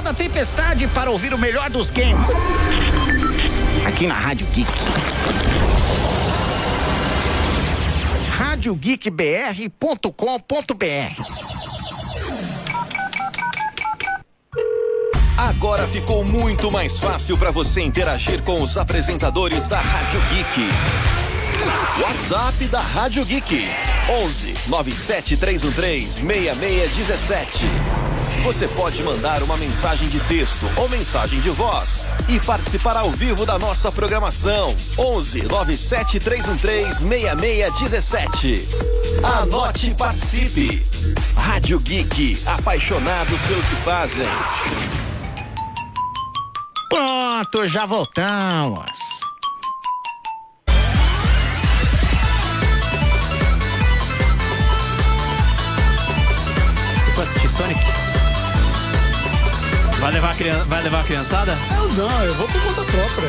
da Tempestade para ouvir o melhor dos games. Aqui na Rádio Geek. radiogeekbr.com.br Agora ficou muito mais fácil para você interagir com os apresentadores da Rádio Geek. WhatsApp da Rádio Geek 11 97313 6617. Você pode mandar uma mensagem de texto ou mensagem de voz e participar ao vivo da nossa programação 11 97313 6617. Anote e participe. Rádio Geek, apaixonados pelo que fazem. Pronto, já voltamos. Você foi assistir Sonic? Vai levar a, criança, vai levar a criançada? Eu não, eu vou por conta própria.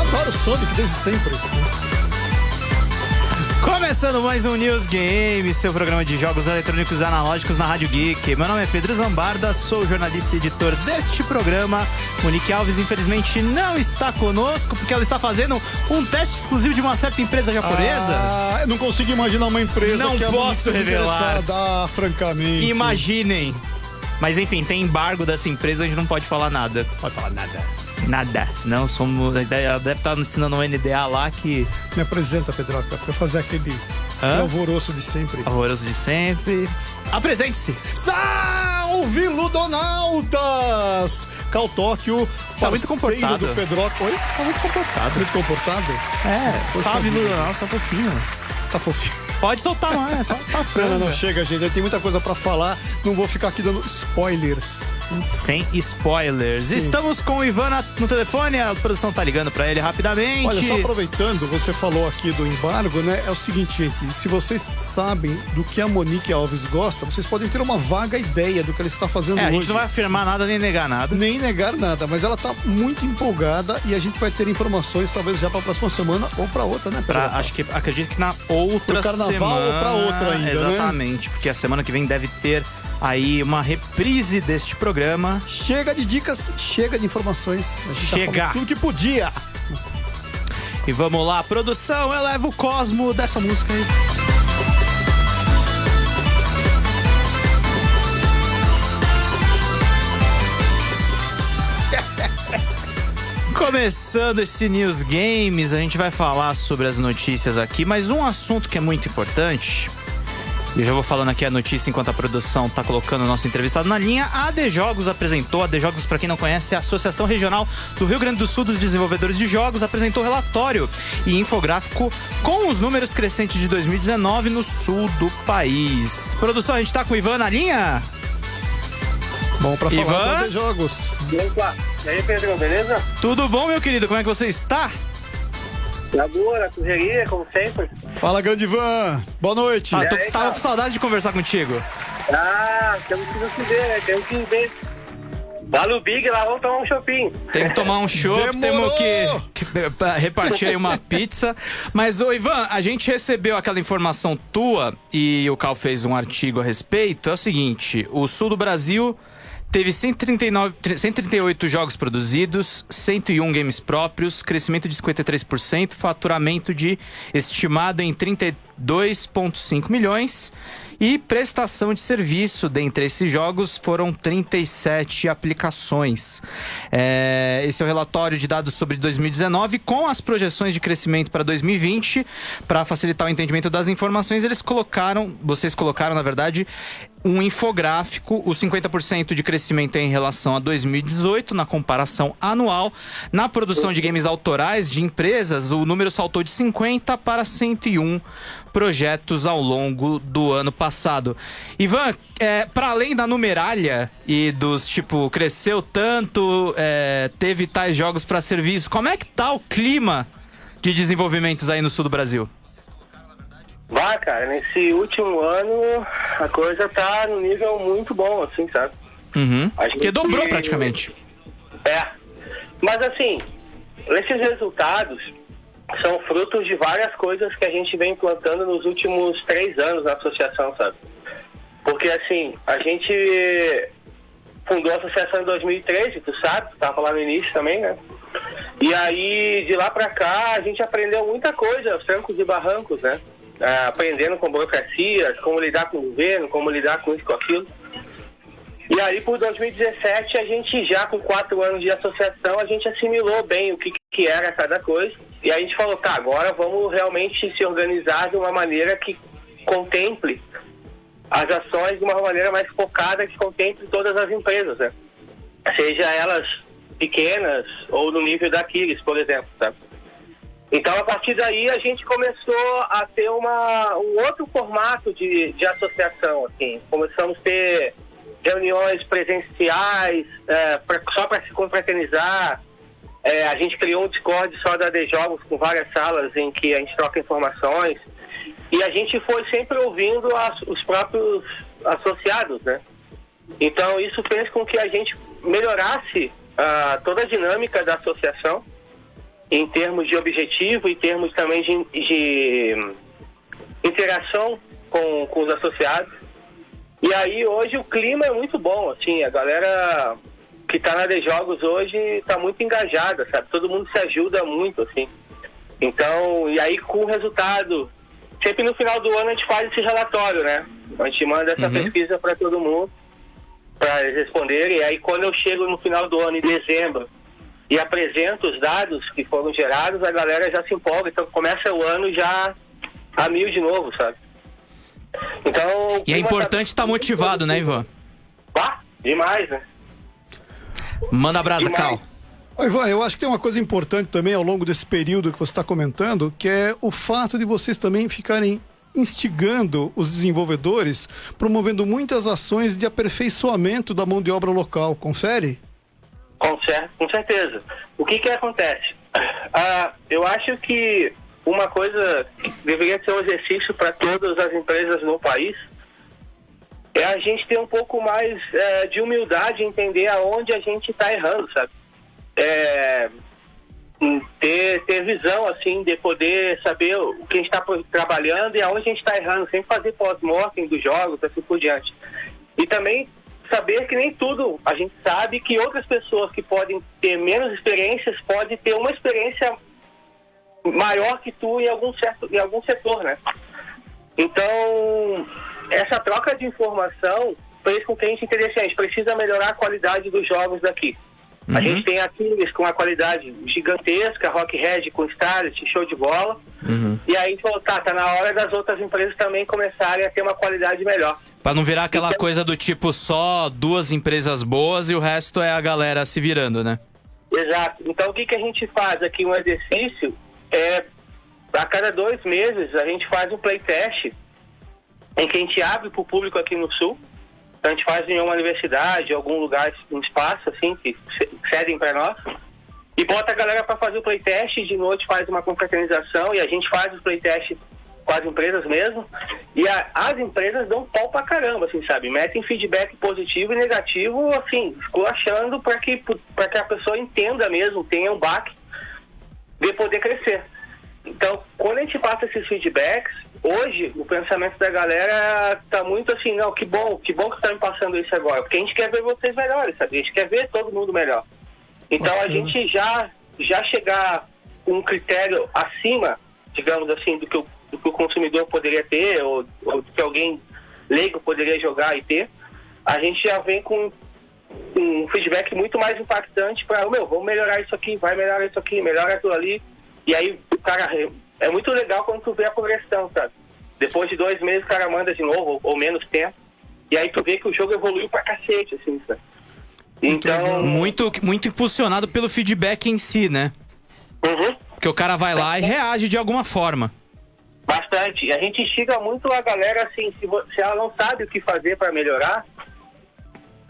Adoro Sonic desde sempre. Começando mais um News Game, seu programa de jogos eletrônicos analógicos na Rádio Geek. Meu nome é Pedro Zambarda, sou jornalista e editor deste programa. Monique Alves, infelizmente, não está conosco porque ela está fazendo um teste exclusivo de uma certa empresa japonesa. Ah, eu não consigo imaginar uma empresa Não que é posso muito revelar. francamente. Imaginem. Mas enfim, tem embargo dessa empresa, a gente não pode falar nada. Pode falar nada. Nada. Senão somos. Ela deve estar ensinando um NDA lá que. Me apresenta, Pedroca, pra eu fazer aquele, Hã? alvoroço de sempre. Horroroso de sempre. Apresente-se! Salve, Ludonautas! Cal Tóquio, Tá muito comportado. do Pedroca. Oi? Tá muito comportado. Muito comportado? É, Poxa. Lula, só um pouquinho. Tá fofinho. Pode soltar mais, só tá Não, não, franga. não, chega, gente. Tem muita coisa pra falar. Não vou ficar aqui dando spoilers. Sem spoilers. Sim. Estamos com o Ivan no telefone, a produção tá ligando pra ele rapidamente. Olha, só aproveitando, você falou aqui do embargo, né? É o seguinte, gente. Se vocês sabem do que a Monique Alves gosta, vocês podem ter uma vaga ideia do que ela está fazendo É, a hoje. gente não vai afirmar nada nem negar nada. Nem negar nada, mas ela tá muito empolgada e a gente vai ter informações talvez já pra próxima semana ou pra outra, né? Pra, acho que acredito que na outra Pro carnaval semana. ou pra outra ainda, né? Exatamente, porque a semana que vem deve ter aí uma reprise deste programa. Chega de dicas, chega de informações. A gente Chega. Tá tudo que podia. E vamos lá, produção, eleva o cosmo dessa música aí. Começando esse News Games, a gente vai falar sobre as notícias aqui, mas um assunto que é muito importante. Eu já vou falando aqui a notícia enquanto a produção tá colocando o nosso entrevistado na linha. A AD Jogos apresentou, a AD Jogos, para quem não conhece, é a Associação Regional do Rio Grande do Sul dos Desenvolvedores de Jogos, apresentou relatório e infográfico com os números crescentes de 2019 no sul do país. Produção, a gente tá com o Ivan na linha? Bom, pra falar Ivan? de jogos. Opa, e aí Pedro, beleza? Tudo bom, meu querido? Como é que você está? Na boa, na correria, como sempre. Fala, grande Ivan. Boa noite. Ah, tô, aí, tava cara? com saudade de conversar contigo. Ah, temos que nos ver, né? Temos que ver. Lá no Big, lá vamos tomar um shopping. Tem que tomar um Demorou! temos que, que repartir aí uma pizza. Mas, ô Ivan, a gente recebeu aquela informação tua e o Cal fez um artigo a respeito. É o seguinte: o sul do Brasil teve 139, 138 jogos produzidos, 101 games próprios, crescimento de 53%, faturamento de estimado em 32,5 milhões. E prestação de serviço dentre esses jogos foram 37 aplicações. É, esse é o relatório de dados sobre 2019 com as projeções de crescimento para 2020. Para facilitar o entendimento das informações, eles colocaram, vocês colocaram, na verdade, um infográfico, o 50% de crescimento é em relação a 2018, na comparação anual. Na produção de games autorais de empresas, o número saltou de 50 para 101 projetos ao longo do ano passado. Ivan, é, para além da numeralha e dos tipo, cresceu tanto, é, teve tais jogos para serviço, como é que tá o clima de desenvolvimentos aí no sul do Brasil? Vá, cara, nesse último ano a coisa tá no nível muito bom, assim, sabe? Uhum. Gente- Porque dobrou praticamente. É. Mas assim, esses resultados são frutos de várias coisas que a gente vem implantando nos últimos três anos na associação, sabe? Porque assim, a gente fundou a associação em 2013, tu sabe, tu estava lá no início também, né? E aí, de lá para cá, a gente aprendeu muita coisa, os trancos e barrancos, né? Ah, aprendendo com burocracias, como lidar com o governo, como lidar com isso, com aquilo. E aí, por 2017, a gente já com quatro anos de associação, a gente assimilou bem o que, que era cada coisa. E a gente falou, tá, agora vamos realmente se organizar de uma maneira que contemple as ações de uma maneira mais focada, que contemple todas as empresas, né? Seja elas pequenas ou no nível da Kiris, por exemplo, tá? Então, a partir daí, a gente começou a ter uma, um outro formato de, de associação, assim. Começamos a ter reuniões presenciais, é, pra, só para se confraternizar. É, a gente criou um Discord só da de Jogos com várias salas em que a gente troca informações. E a gente foi sempre ouvindo as, os próprios associados, né? Então, isso fez com que a gente melhorasse uh, toda a dinâmica da associação em termos de objetivo, em termos também de, de interação com, com os associados. E aí hoje o clima é muito bom, assim, a galera que está na de jogos hoje está muito engajada, sabe? Todo mundo se ajuda muito, assim. Então, e aí com o resultado, sempre no final do ano a gente faz esse relatório, né? A gente manda essa uhum. pesquisa para todo mundo, para eles responderem. E aí quando eu chego no final do ano, em dezembro, e apresento os dados que foram gerados, a galera já se empolga. Então começa o ano já a mil de novo, sabe? Então. E é importante estar tá motivado, né, Ivan? Ah, demais, né? Manda abraço, Cal. Ivan, eu acho que tem uma coisa importante também ao longo desse período que você está comentando, que é o fato de vocês também ficarem instigando os desenvolvedores, promovendo muitas ações de aperfeiçoamento da mão de obra local. Confere? Com, com certeza. O que que acontece? Ah, eu acho que uma coisa que deveria ser um exercício para todas as empresas no país é a gente ter um pouco mais é, de humildade, entender aonde a gente está errando, sabe? É, ter, ter visão, assim, de poder saber o que a gente está trabalhando e aonde a gente está errando, sem fazer pós-mortem dos jogos, assim por diante. E também saber que nem tudo a gente sabe que outras pessoas que podem ter menos experiências podem ter uma experiência maior que tu em algum certo em algum setor, né? Então essa troca de informação fez com que a gente entendesse, a gente precisa melhorar a qualidade dos jogos daqui. Uhum. A gente tem aqui com uma qualidade gigantesca, Rock Red com Starlet, show de bola. Uhum. E aí a gente falou, tá, tá na hora das outras empresas também começarem a ter uma qualidade melhor. Pra não virar aquela então, coisa do tipo só duas empresas boas e o resto é a galera se virando, né? Exato. Então o que, que a gente faz aqui, um exercício, é a cada dois meses a gente faz um playtest em que a gente abre para o público aqui no Sul. Então a gente faz em uma universidade, algum lugar, um espaço assim, que cedem para nós. E bota a galera para fazer o playtest, de noite faz uma confraternização e a gente faz os playtests com as empresas mesmo. E a, as empresas dão pau pra caramba, assim, sabe? Metem feedback positivo e negativo, assim, esculachando para que, que a pessoa entenda mesmo, tenha um baque de poder crescer. Então, quando a gente passa esses feedbacks, hoje o pensamento da galera tá muito assim, não, que bom, que bom que tá me passando isso agora, porque a gente quer ver vocês melhores, sabe? A gente quer ver todo mundo melhor. Então a gente já, já chegar com um critério acima, digamos assim, do que o, do que o consumidor poderia ter, ou, ou do que alguém leigo poderia jogar e ter, a gente já vem com um feedback muito mais impactante para, meu, vamos melhorar isso aqui, vai melhorar isso aqui, melhora aquilo ali. E aí o cara é muito legal quando tu vê a progressão, sabe? Depois de dois meses o cara manda de novo, ou, ou menos tempo, e aí tu vê que o jogo evoluiu pra cacete, assim, sabe? Então. Muito, muito impulsionado pelo feedback em si, né? Uhum. Porque o cara vai lá e reage de alguma forma. Bastante. E a gente instiga muito a galera assim, se, se ela não sabe o que fazer para melhorar,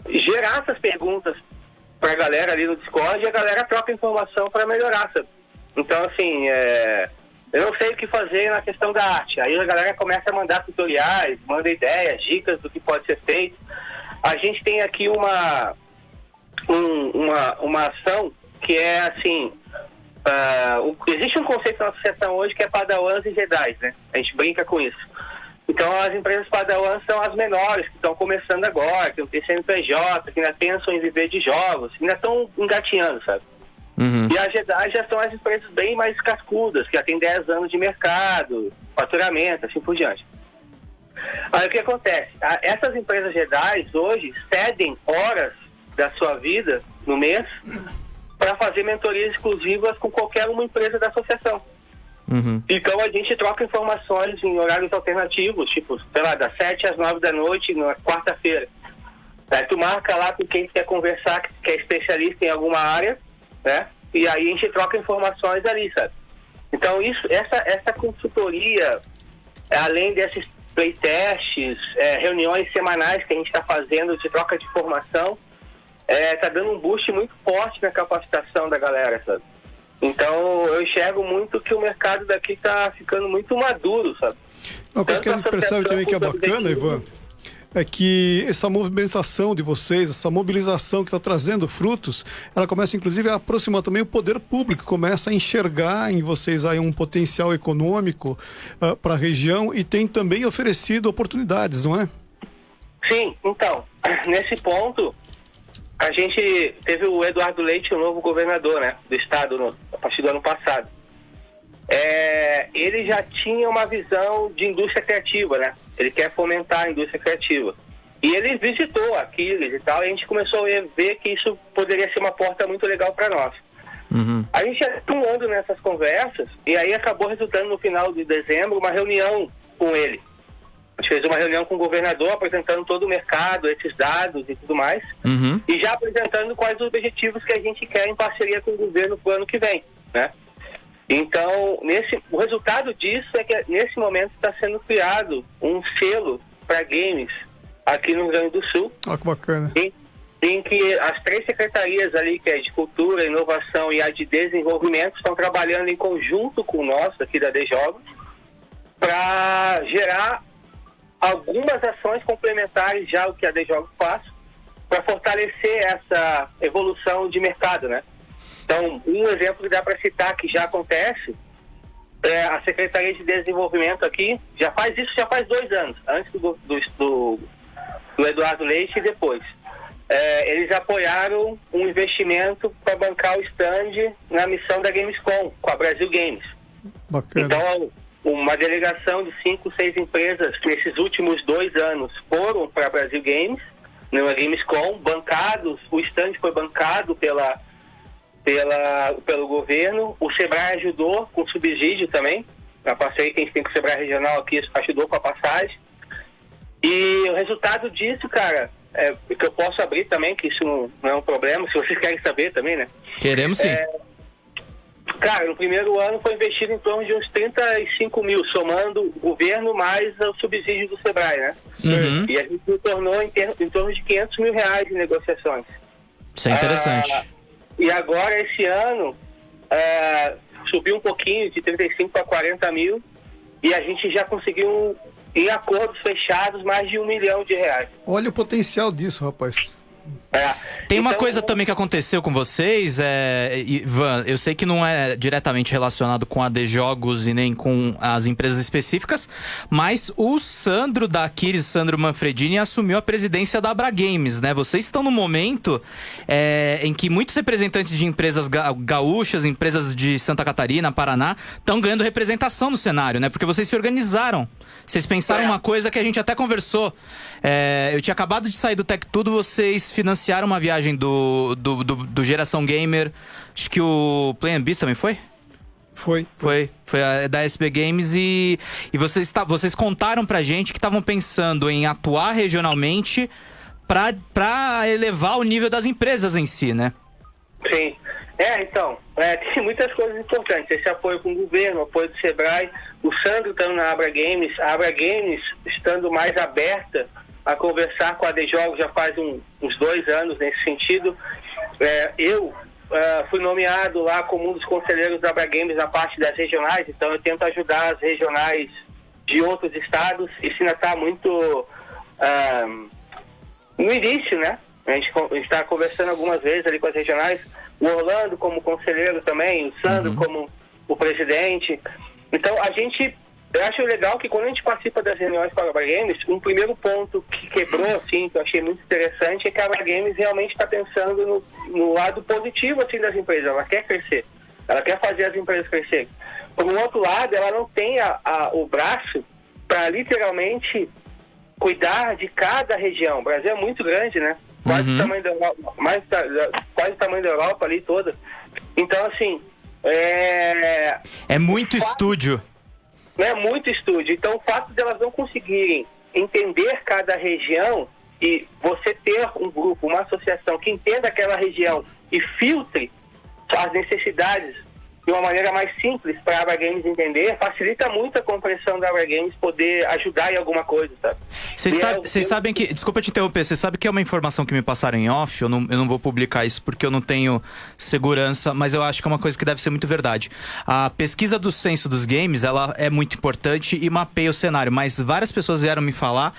gerar essas perguntas pra galera ali no Discord e a galera troca informação para melhorar, sabe? Então, assim, é, eu não sei o que fazer na questão da arte. Aí a galera começa a mandar tutoriais, manda ideias, dicas do que pode ser feito. A gente tem aqui uma, um, uma, uma ação que é assim. Uh, existe um conceito na associação hoje que é Padawans e Jedi, né? A gente brinca com isso. Então as empresas padrão são as menores, que estão começando agora, que não tem CNPJ, que ainda pensam em viver de jogos, que ainda estão engatinhando, sabe? Uhum. E as GEDAI já são as empresas bem mais cascudas, que já têm 10 anos de mercado, faturamento, assim por diante. Aí o que acontece? A- Essas empresas GEDAI hoje cedem horas da sua vida no mês para fazer mentorias exclusivas com qualquer uma empresa da associação. Uhum. Então a gente troca informações em horários alternativos, tipo, sei lá, das 7 às 9 da noite, na quarta-feira. Aí tu marca lá com quem quer conversar, que é especialista em alguma área, né? E aí a gente troca informações ali, sabe? Então isso, essa, essa consultoria, além desses playtests, é, reuniões semanais que a gente está fazendo de troca de informação, está dando um boost muito forte na capacitação da galera, sabe? Então eu enxergo muito que o mercado daqui está ficando muito maduro, sabe? Uma coisa que a Tanto gente percebe também que é bacana. Ivan, é que essa movimentação de vocês, essa mobilização que está trazendo frutos, ela começa inclusive a aproximar também o poder público, começa a enxergar em vocês aí um potencial econômico para a região e tem também oferecido oportunidades, não é? Sim, então, nesse ponto, a gente teve o Eduardo Leite, o novo governador né, do estado, no, a partir do ano passado. É, ele já tinha uma visão de indústria criativa, né? Ele quer fomentar a indústria criativa. E ele visitou Aquiles e tal, e a gente começou a ver que isso poderia ser uma porta muito legal para nós. Uhum. A gente está atuando nessas conversas, e aí acabou resultando no final de dezembro uma reunião com ele. A gente fez uma reunião com o governador apresentando todo o mercado, esses dados e tudo mais, Uhum. e já apresentando quais os objetivos que a gente quer em parceria com o governo para o ano que vem, né? Então, nesse, o resultado disso é que nesse momento está sendo criado um selo para games aqui no Rio Grande do Sul, Olha que bacana. em, em que as três secretarias ali, que é de Cultura, Inovação e a de Desenvolvimento, estão trabalhando em conjunto com o nosso aqui da DJogos para gerar algumas ações complementares já ao que a DJogos faz para fortalecer essa evolução de mercado, né? Então, um exemplo que dá para citar que já acontece é a Secretaria de Desenvolvimento aqui já faz isso já faz dois anos, antes do, do, do, do Eduardo Leite e depois. É, eles apoiaram um investimento para bancar o stand na missão da Gamescom, com a Brasil Games. Bacana. Então, uma delegação de cinco, seis empresas que nesses últimos dois anos foram para a Brasil Games, numa Gamescom, bancados, o stand foi bancado pela, pela, pelo governo, o Sebrae ajudou com subsídio também, a parceria que a gente tem com o Sebrae Regional aqui ajudou com a passagem. E o resultado disso, cara, é, que eu posso abrir também, que isso não, não é um problema, se vocês querem saber também, né? Queremos sim. Cara, no primeiro ano foi investido em torno de uns 35 mil, somando o governo mais o subsídio do Sebrae, né? Uhum. E a gente se tornou em, ter- em torno de 500 mil reais em negociações. Isso é interessante. Ah, e agora, esse ano, ah, subiu um pouquinho, de 35 para 40 mil, e a gente já conseguiu, em acordos fechados, mais de um milhão de reais. Olha o potencial disso, rapaz. É. Tem uma Então, coisa também que aconteceu com vocês, é, Ivan, eu sei que não é diretamente relacionado com a de jogos e nem com as empresas específicas, mas o Sandro da Aquiles, Sandro Manfredini, assumiu a presidência da Abra Games, né? Vocês estão no momento é, em que muitos representantes de empresas ga- gaúchas, empresas de Santa Catarina, Paraná, estão ganhando representação no cenário, né? Porque vocês se organizaram. Vocês pensaram É. uma coisa que a gente até conversou. É, eu tinha acabado de sair do Tech Tudo, vocês financiaram uma viagem do, do, do, do Geração Gamer. Acho que o Play and Beast também foi? Foi. Foi, foi a, da SB Games e, e vocês, tá, vocês contaram pra gente que estavam pensando em atuar regionalmente pra, pra elevar o nível das empresas em si, né? Sim. É, então, é, tem muitas coisas importantes. Esse apoio com o governo, o apoio do Sebrae, o Sandro estando na Abra Games, a Abra Games estando mais aberta a conversar com a Jogos já faz um- uns dois anos nesse sentido. É, eu ah, fui nomeado lá como um dos conselheiros da Games na parte das regionais, então eu tento ajudar as regionais de outros estados. Isso ainda está muito ah, no início, né? A gente está conversando algumas vezes ali com as regionais, o Orlando como conselheiro também, o Sandro como o presidente. Então a gente eu acho legal que quando a gente participa das reuniões com a Abra Games, um primeiro ponto que quebrou, assim, que eu achei muito interessante, é que a Abra Games realmente está pensando no, no, lado positivo, assim, das empresas. Ela quer crescer. Ela quer fazer as empresas crescerem. Por um outro lado, ela não tem a, a, o braço para literalmente cuidar de cada região. O Brasil é muito grande, né? Quase uhum. o tamanho da Europa, mais, quase o tamanho da Europa ali toda. Então, assim, é... É muito estúdio né, muito estúdio. Então, o fato de elas não conseguirem entender cada região e você ter um grupo, uma associação que entenda aquela região e filtre as necessidades de uma maneira mais simples para a Abra Games entender, facilita muito a compreensão da Abra Games poder ajudar em alguma coisa, sabe? Vocês sabe, eu... sabem que. Desculpa te interromper, você sabe que é uma informação que me passaram em off, eu não, eu não vou publicar isso porque eu não tenho segurança, mas eu acho que é uma coisa que deve ser muito verdade. A pesquisa do censo dos games, ela é muito importante e mapeia o cenário, mas várias pessoas vieram me falar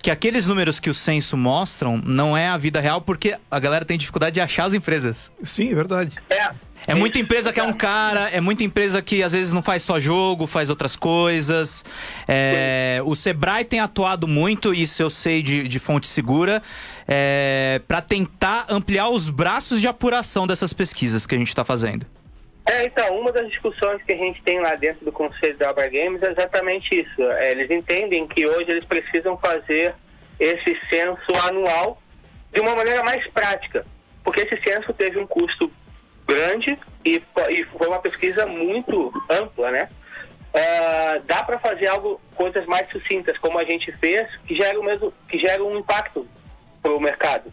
que aqueles números que o censo mostram não é a vida real porque a galera tem dificuldade de achar as empresas. Sim, é verdade. É. É muita empresa que é um cara, é muita empresa que às vezes não faz só jogo, faz outras coisas. É, o Sebrae tem atuado muito, isso eu sei de, de fonte segura, é, para tentar ampliar os braços de apuração dessas pesquisas que a gente está fazendo. É, então, uma das discussões que a gente tem lá dentro do Conselho da Abra Games é exatamente isso. É, eles entendem que hoje eles precisam fazer esse censo anual de uma maneira mais prática, porque esse censo teve um custo grande e, e foi uma pesquisa muito ampla, né? Uh, dá para fazer algo, coisas mais sucintas, como a gente fez, que gera o mesmo, que gera um impacto para o mercado.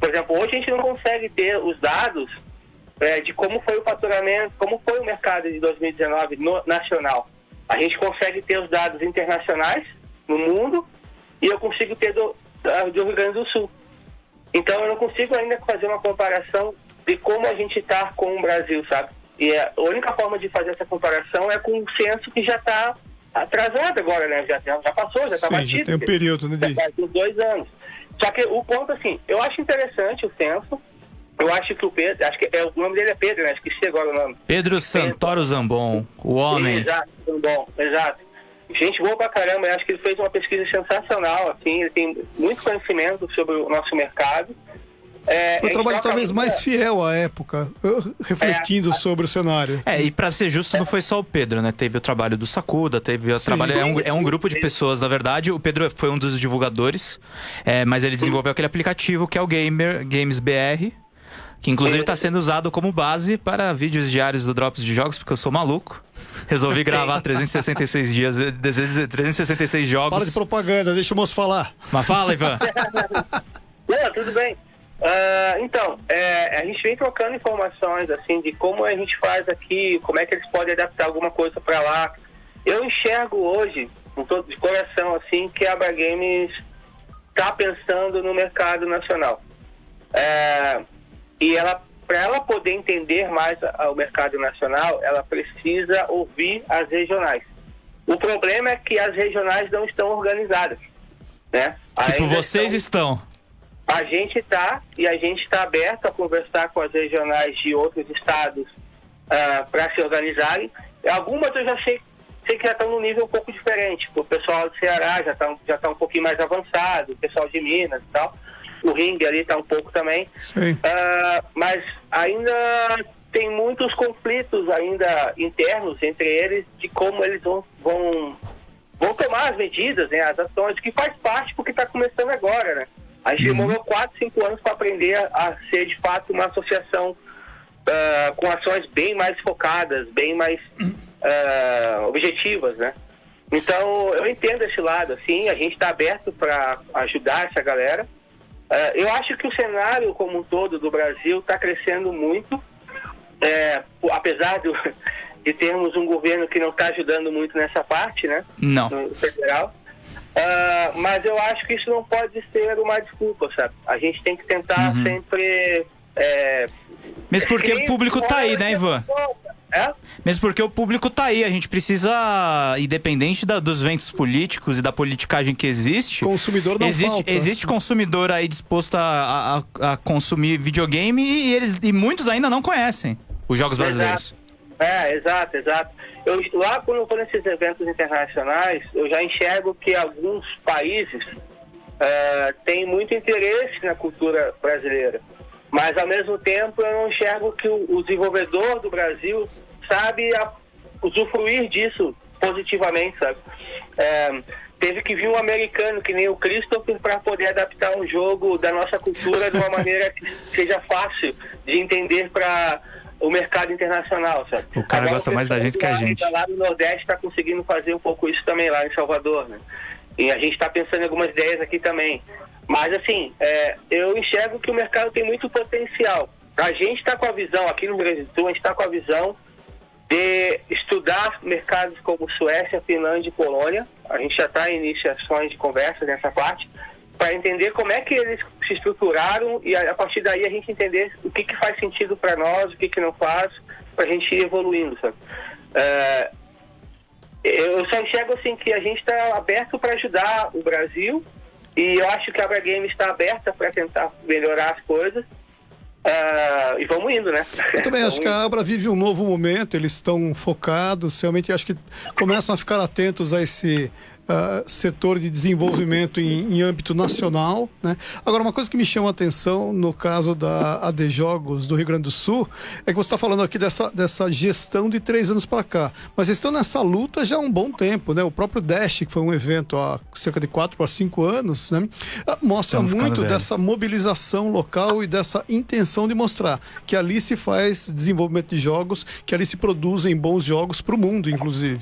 Por exemplo, hoje a gente não consegue ter os dados é, de como foi o faturamento, como foi o mercado de 2019 no, nacional. A gente consegue ter os dados internacionais no mundo e eu consigo ter do, do Rio Grande do Sul. Então eu não consigo ainda fazer uma comparação de como a gente está com o Brasil, sabe? E a única forma de fazer essa comparação é com um censo que já está atrasado agora, né? Já, já passou, já está batido. Já tem um período, né? Já faz dois anos. Só que o ponto, assim, eu acho interessante o censo. Eu acho que o Pedro, acho que é, o nome dele é Pedro, né? Esqueci agora o nome. Pedro Santoro Zambon, o homem. Exato, Zambon, exato. Gente boa pra caramba, eu acho que ele fez uma pesquisa sensacional, assim, ele tem muito conhecimento sobre o nosso mercado. É, Foi um trabalho talvez mais fiel à época, refletindo é, sobre o cenário. É, e para ser justo, não foi só o Pedro, né? Teve o trabalho do Sacuda, teve o Sim. trabalho. É um, é um grupo de pessoas, na verdade. O Pedro foi um dos divulgadores, é, mas ele desenvolveu aquele aplicativo que é o Gamer Games BR. Que inclusive está sendo usado como base para vídeos diários do Drops de Jogos, porque eu sou maluco. Resolvi gravar 366 dias, 366 jogos. Para de propaganda, deixa o moço falar. Mas fala, Ivan. Não, tudo bem. Uh, então, é, a gente vem trocando informações assim de como a gente faz aqui, como é que eles podem adaptar alguma coisa para lá. Eu enxergo hoje, todo de coração assim, que a Abra Games está pensando no mercado nacional. É, e ela, para ela poder entender mais o mercado nacional, ela precisa ouvir as regionais. O problema é que as regionais não estão organizadas, né? Tipo, Ainda vocês estão... estão a gente está e a gente está aberto a conversar com as regionais de outros estados uh, ah, para se organizarem. Algumas eu já sei, sei que já estão num nível um pouco diferente. O pessoal do Ceará já está já tá um pouquinho mais avançado, o pessoal de Minas e tal. O ringue ali está um pouco também. Uh, mas ainda tem muitos conflitos ainda internos entre eles de como eles vão, vão, vão tomar as medidas, né, as ações, que faz parte porque está começando agora, né? A gente uhum. demorou 4, 5 anos para aprender a ser de fato uma associação uh, com ações bem mais focadas, bem mais uh, objetivas, né? Então, eu entendo esse lado, assim, a gente está aberto para ajudar essa galera. Uh, eu acho que o cenário como um todo do Brasil está crescendo muito, é, apesar do, de termos um governo que não está ajudando muito nessa parte, né? Não. No federal. Uh, mas eu acho que isso não pode ser uma desculpa, sabe? A gente tem que tentar uhum. sempre. É, Mesmo porque o público tá aí, né, Ivan? É? Mesmo porque o público tá aí, a gente precisa, independente da, dos ventos políticos e da politicagem que existe, consumidor não existe, falta. existe consumidor aí disposto a, a, a consumir videogame e, eles, e muitos ainda não conhecem os jogos brasileiros. É, exato, exato. Eu, lá quando eu vou nesses eventos internacionais, eu já enxergo que alguns países uh, têm muito interesse na cultura brasileira. Mas ao mesmo tempo eu não enxergo que o, o desenvolvedor do Brasil sabe a, usufruir disso positivamente, sabe? É, teve que vir um americano que nem o Christopher para poder adaptar um jogo da nossa cultura de uma maneira que seja fácil de entender para o mercado internacional, sabe? O cara Agora, gosta mais da gente que a gente. Lá no Nordeste está conseguindo fazer um pouco isso também lá em Salvador, né? E a gente está pensando em algumas ideias aqui também. Mas assim, é, eu enxergo que o mercado tem muito potencial. A gente está com a visão aqui no Brasil, a gente está com a visão de estudar mercados como Suécia, Finlândia e Polônia. A gente já está em iniciações de conversa nessa parte, para entender como é que eles se estruturaram e a, partir daí a gente entender o que, que faz sentido para nós, o que, que não faz, para a gente ir evoluindo. Sabe? Uh, eu só enxergo assim que a gente está aberto para ajudar o Brasil e eu acho que a Abra Game está aberta para tentar melhorar as coisas. Uh, e vamos indo, né? Eu também acho que a Abra vive um novo momento, eles estão focados, realmente acho que começam a ficar atentos a esse uh, setor de desenvolvimento em, em, âmbito nacional. Né? Agora, uma coisa que me chama a atenção no caso da AD Jogos do Rio Grande do Sul é que você está falando aqui dessa, dessa gestão de três anos para cá. Mas eles estão nessa luta já há um bom tempo. Né? O próprio Dash, que foi um evento há cerca de quatro para cinco anos, né? Ah, mostra muito dessa mobilização local e dessa intenção de mostrar que ali se faz desenvolvimento de jogos, que ali se produzem bons jogos para o mundo, inclusive.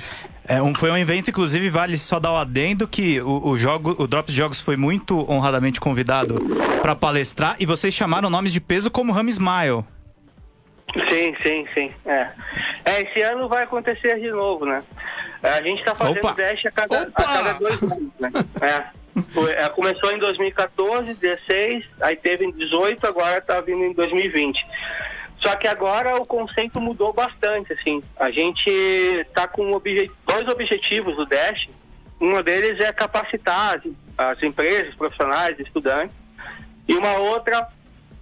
É, um, foi um evento, inclusive, vale só dar o adendo que o, o, jogo, o Drops Jogos foi muito honradamente convidado para palestrar e vocês chamaram nomes de peso como Rami Smile. Sim, sim, sim. É. é. esse ano vai acontecer de novo, né? A gente está fazendo Opa. Dash a cada, a cada dois anos, né? É. Foi, é, começou em 2014, 16, aí teve em 18, agora está vindo em 2020. Só que agora o conceito mudou bastante, assim. A gente está com obje dois objetivos do Dash. Um deles é capacitar as, as empresas, profissionais, estudantes. E uma outra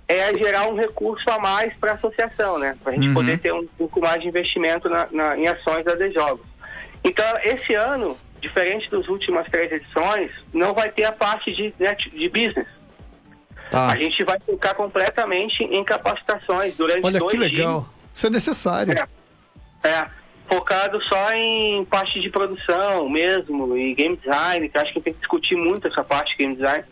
é gerar um recurso a mais para a associação, né? Para a gente uhum. poder ter um pouco mais de investimento na, na, em ações da Jogos. Então, esse ano, diferente das últimas três edições, não vai ter a parte de, de business. Tá. A gente vai focar completamente em capacitações durante Olha dois que legal. Dias. Isso é necessário. É, é, focado só em parte de produção mesmo, e game design, que acho que tem que discutir muito essa parte de game design.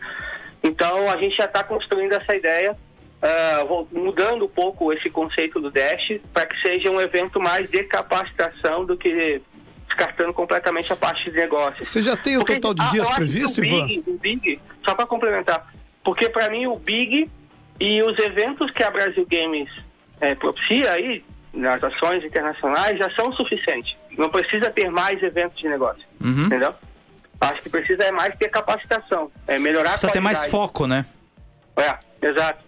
Então a gente já está construindo essa ideia, uh, mudando um pouco esse conceito do Dash, para que seja um evento mais de capacitação do que descartando completamente a parte de negócio. Você já tem o Porque, total de dias previsto, o Big, Ivan? O Big, só para complementar, porque para mim o Big e os eventos que a Brasil Games é, propicia aí, nas ações internacionais, já são suficientes. Não precisa ter mais eventos de negócio. Uhum. Entendeu? Acho que precisa é mais ter capacitação, é melhorar precisa a ter mais foco, né? É, exato.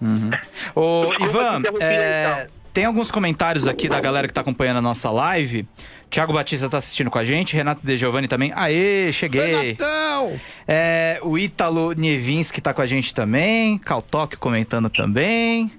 Uhum. Ô, Ivan, é, então. tem alguns comentários aqui da galera que está acompanhando a nossa live. Tiago Batista está assistindo com a gente, Renato De Giovanni também. Aê, cheguei! Renatão! É, o Ítalo Nievinski está com a gente também, Caltoque comentando também.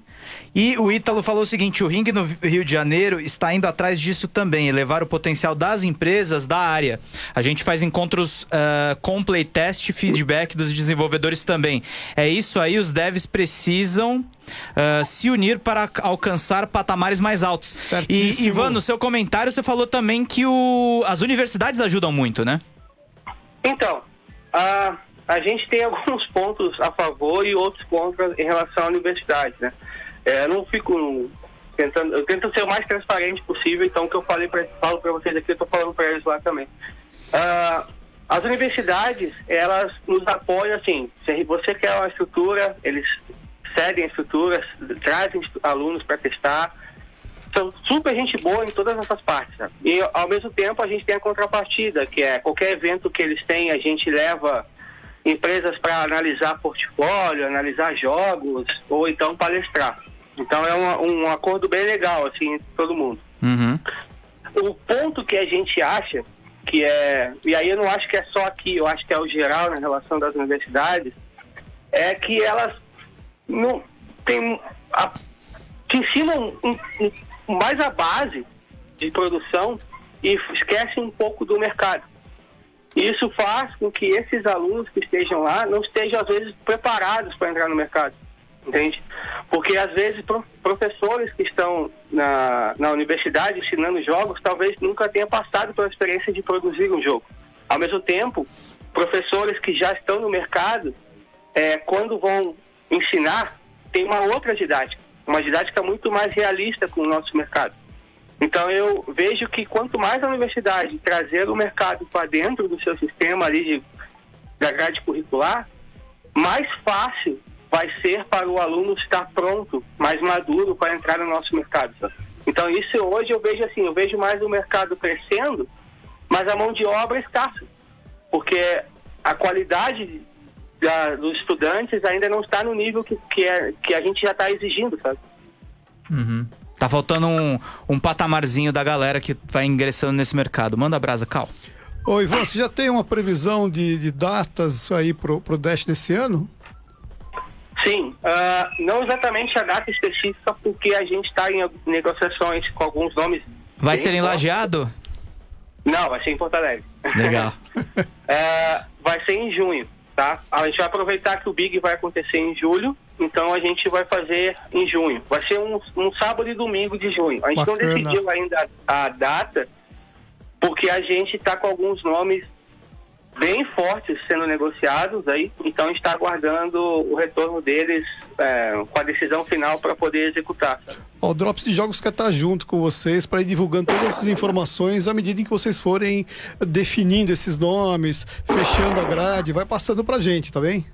E o Ítalo falou o seguinte: o ringue no Rio de Janeiro está indo atrás disso também, elevar o potencial das empresas da área. A gente faz encontros uh, com playtest, feedback dos desenvolvedores também. É isso aí, os devs precisam uh, se unir para alcançar patamares mais altos. Certíssimo. E, Ivan, no seu comentário você falou também que o, as universidades ajudam muito, né? Então, a, a gente tem alguns pontos a favor e outros contra em relação à universidade, né? É, não fico tentando, eu tento ser o mais transparente possível, então o que eu falei pra, falo para vocês aqui, eu estou falando para eles lá também. Uh, as universidades, elas nos apoiam assim, se você quer uma estrutura, eles cedem estruturas, trazem alunos para testar, são super gente boa em todas essas partes. Né? E ao mesmo tempo a gente tem a contrapartida, que é qualquer evento que eles têm, a gente leva empresas para analisar portfólio, analisar jogos ou então palestrar. Então é um, um acordo bem legal, assim, entre todo mundo. Uhum. O ponto que a gente acha que é, e aí eu não acho que é só aqui, eu acho que é o geral na relação das universidades, é que elas não tem a, que ensinam mais a base de produção e esquecem um pouco do mercado. Isso faz com que esses alunos que estejam lá não estejam, às vezes, preparados para entrar no mercado, entende? Porque, às vezes, pro, professores que estão na, na universidade ensinando jogos talvez nunca tenham passado pela experiência de produzir um jogo. Ao mesmo tempo, professores que já estão no mercado, é, quando vão ensinar, tem uma outra didática, uma didática muito mais realista com o nosso mercado. Então eu vejo que quanto mais a universidade trazer o mercado para dentro do seu sistema ali de, da grade curricular, mais fácil vai ser para o aluno estar pronto, mais maduro para entrar no nosso mercado. Sabe? Então isso hoje eu vejo assim, eu vejo mais o mercado crescendo, mas a mão de obra é escassa, porque a qualidade da, dos estudantes ainda não está no nível que, que, é, que a gente já está exigindo, sabe? Uhum. Tá faltando um, um patamarzinho da galera que vai ingressando nesse mercado. Manda a brasa, Cal. Ô, Ivan, você já tem uma previsão de, de datas aí pro, pro Dash desse ano? Sim, uh, não exatamente a data específica, porque a gente está em negociações com alguns nomes. Vai ser em Lajeado? Não, vai ser em Porto Alegre. Legal. uh, vai ser em junho, tá? A gente vai aproveitar que o Big vai acontecer em julho então a gente vai fazer em junho. Vai ser um, um sábado e domingo de junho. A gente Bacana. não decidiu ainda a, a data, porque a gente está com alguns nomes bem fortes sendo negociados aí, então está aguardando o retorno deles é, com a decisão final para poder executar. o Drops de Jogos quer estar tá junto com vocês para ir divulgando todas essas informações à medida em que vocês forem definindo esses nomes, fechando a grade, vai passando para gente, tá bem?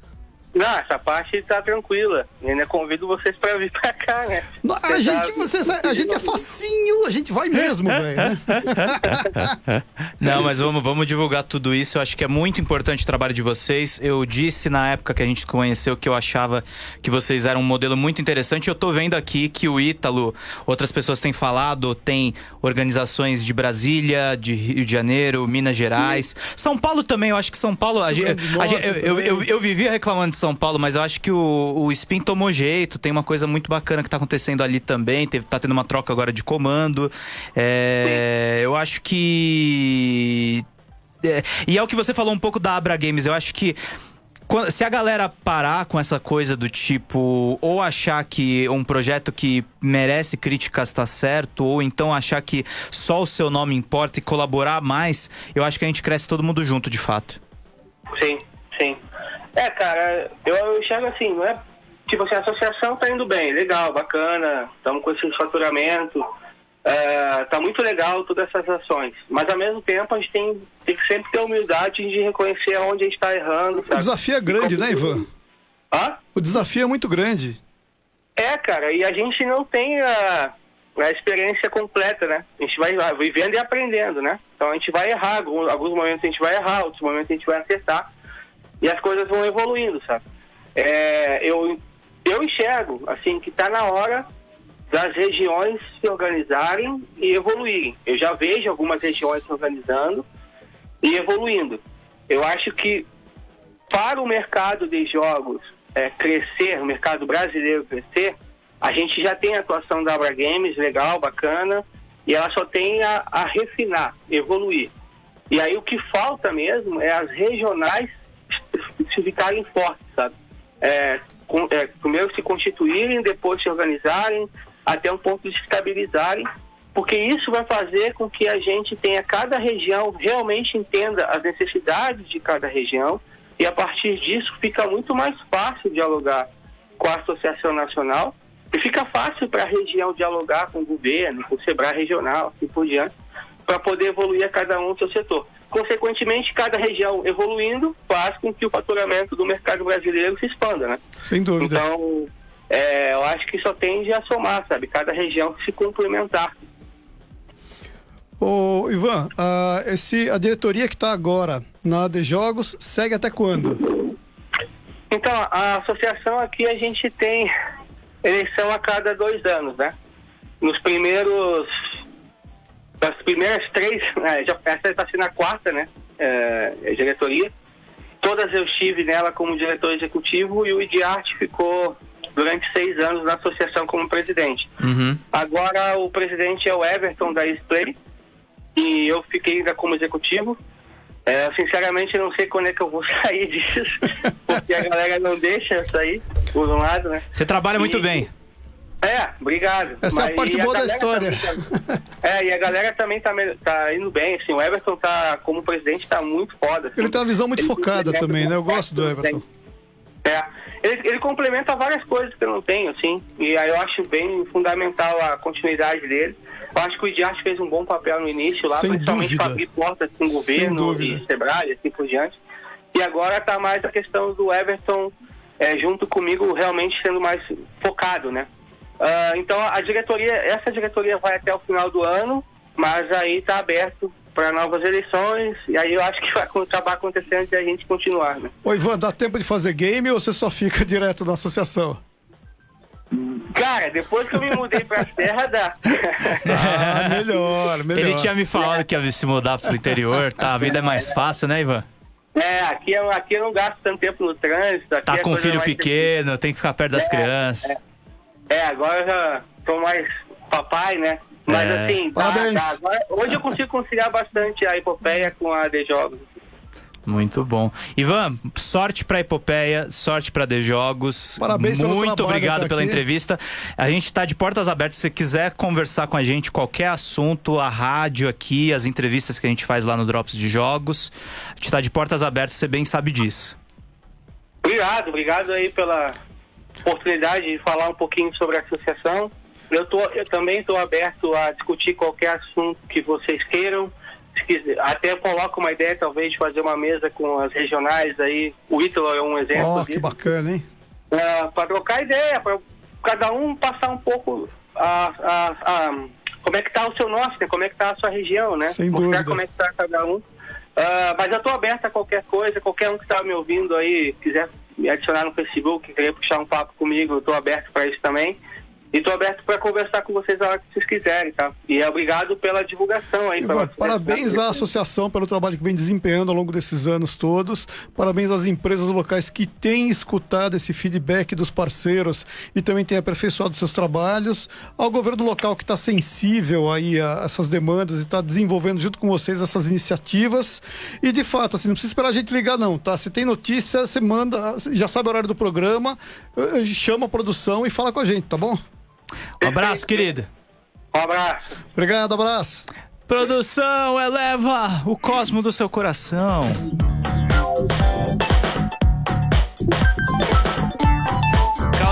Não, essa parte tá tranquila. Eu ainda convido vocês para vir para cá, né? Não, a, gente, vocês, a gente é facinho, a gente vai mesmo, velho. Né? Não, mas vamos, vamos divulgar tudo isso. Eu acho que é muito importante o trabalho de vocês. Eu disse na época que a gente conheceu que eu achava que vocês eram um modelo muito interessante. Eu tô vendo aqui que o Ítalo, outras pessoas têm falado, tem organizações de Brasília, de Rio de Janeiro, Minas Gerais. São Paulo também, eu acho que São Paulo. A, a, eu, eu, eu, eu vivia reclamando de São são Paulo, mas eu acho que o, o Spin tomou jeito. Tem uma coisa muito bacana que tá acontecendo ali também. Teve, tá tendo uma troca agora de comando. É, eu acho que. É, e é o que você falou um pouco da Abra Games. Eu acho que se a galera parar com essa coisa do tipo, ou achar que um projeto que merece críticas está certo, ou então achar que só o seu nome importa e colaborar mais, eu acho que a gente cresce todo mundo junto, de fato. Sim, sim. É, cara, eu, eu enxergo assim, não é? Tipo assim, a associação tá indo bem, legal, bacana, estamos com esse faturamento, é, tá muito legal todas essas ações. Mas ao mesmo tempo a gente tem, tem que sempre ter humildade de reconhecer onde a gente está errando. Sabe? O desafio é grande, né, Ivan? Hã? O desafio é muito grande. É, cara, e a gente não tem a, a experiência completa, né? A gente vai vivendo e aprendendo, né? Então a gente vai errar, alguns, alguns momentos a gente vai errar, outros momentos a gente vai acertar e as coisas vão evoluindo, sabe? É, eu, eu enxergo, assim, que está na hora das regiões se organizarem e evoluírem. Eu já vejo algumas regiões se organizando e evoluindo. Eu acho que para o mercado de jogos é, crescer, o mercado brasileiro crescer, a gente já tem a atuação da Abra Games, legal, bacana, e ela só tem a, a refinar, evoluir. E aí o que falta mesmo é as regionais se ficarem fortes, sabe? É, com, é, primeiro se constituírem, depois se organizarem, até um ponto de se estabilizarem, porque isso vai fazer com que a gente tenha cada região realmente entenda as necessidades de cada região e a partir disso fica muito mais fácil dialogar com a Associação Nacional e fica fácil para a região dialogar com o governo, com o SEBRAE regional, assim por diante, para poder evoluir a cada um seu setor. Consequentemente, cada região evoluindo faz com que o faturamento do mercado brasileiro se expanda, né? Sem dúvida. Então, é, eu acho que só tende a somar, sabe? Cada região se complementar. Ô, Ivan, a, esse, a diretoria que está agora na de Jogos segue até quando? Então, a associação aqui a gente tem eleição a cada dois anos, né? Nos primeiros das primeiras três, né, já, essa está sendo a quarta, né? É, é, diretoria. Todas eu estive nela como diretor executivo e o Idiarte ficou durante seis anos na associação como presidente. Uhum. Agora o presidente é o Everton da Splay e eu fiquei ainda como executivo. É, sinceramente, não sei quando é que eu vou sair disso, porque a galera não deixa eu sair, por um lado, né? Você trabalha muito E- bem. É, obrigado. Essa é a Mas- parte boa da galera história. tá- é, e a galera também tá, tá indo bem, assim, o Everton tá, como presidente, tá muito foda. assim. Ele tem uma visão muito Ele focada também, né? Eu gosto do. Everton. É, ele, ele complementa várias coisas que eu não tenho, assim, e aí eu acho bem fundamental a continuidade dele. Eu acho que o Idiarte fez um bom papel no início lá, Sem principalmente dúvida. para abrir portas com o governo e Sebrae, assim por diante. E agora tá mais a questão do Everton é, junto comigo realmente sendo mais focado, né? Ah, então a diretoria, essa diretoria vai até o final do ano, mas aí tá aberto para novas eleições, e aí eu acho que vai acabar acontecendo de a gente continuar, né? Ô, Ivan, dá tempo de fazer game ou você só fica direto na associação? Cara, depois que eu me mudei pra terra, dá. Ah, melhor, melhor. Ele tinha me falado que ia se mudar pro interior, tá? A vida é mais fácil, né, Ivan? é, aqui, eu- aqui eu não gasto tanto tempo no trânsito. Aqui Tá com um filho pequeno, tem que ficar perto das É, crianças. É, agora eu já tô mais papai, né? Mas É. assim, tá, tá. Agora- hoje eu consigo conciliar bastante a epopeia com a de jogos. Muito bom. Ivan, sorte pra Epopeia, sorte pra The Jogos. Parabéns pelo Muito obrigado pela aqui. entrevista. A gente tá de portas abertas. Se você quiser conversar com a gente, qualquer assunto, a rádio aqui, as entrevistas que a gente faz lá no Drops de Jogos, a gente tá de portas abertas, você bem sabe disso. Obrigado, obrigado aí pela oportunidade de falar um pouquinho sobre a associação. Eu, tô, eu também estou aberto a discutir qualquer assunto que vocês queiram. Até coloco uma ideia, talvez, de fazer uma mesa com as regionais aí. O Ítalo é um exemplo Ó, que bacana, hein? para trocar ideia, para cada um passar um pouco a, a- a- como é que está o seu norte, né? como é que está a sua região, né? Sem Mostrar dúvida. como é que está cada um. Ah, mas eu estou aberto a qualquer coisa, qualquer um que está me ouvindo aí, quiser me adicionar no Facebook, querer puxar um papo comigo, eu estou aberto para isso também. E estou aberto para conversar com vocês a hora que vocês quiserem, tá? E obrigado pela divulgação aí. pela Ivan, parabéns à associação pelo trabalho que vem desempenhando ao longo desses anos todos. Parabéns às empresas locais que têm escutado esse feedback dos parceiros e também têm aperfeiçoado seus trabalhos. Ao governo local que está sensível aí a essas demandas e está desenvolvendo junto com vocês essas iniciativas. E de fato, assim, não precisa esperar a gente ligar, não, tá? Se tem notícia, você manda, já sabe o horário do programa, eh, chama a produção e fala com a gente, tá bom? Um abraço, querido. Um abraço. Obrigado, abraço. Produção, eleva o cosmo do seu coração.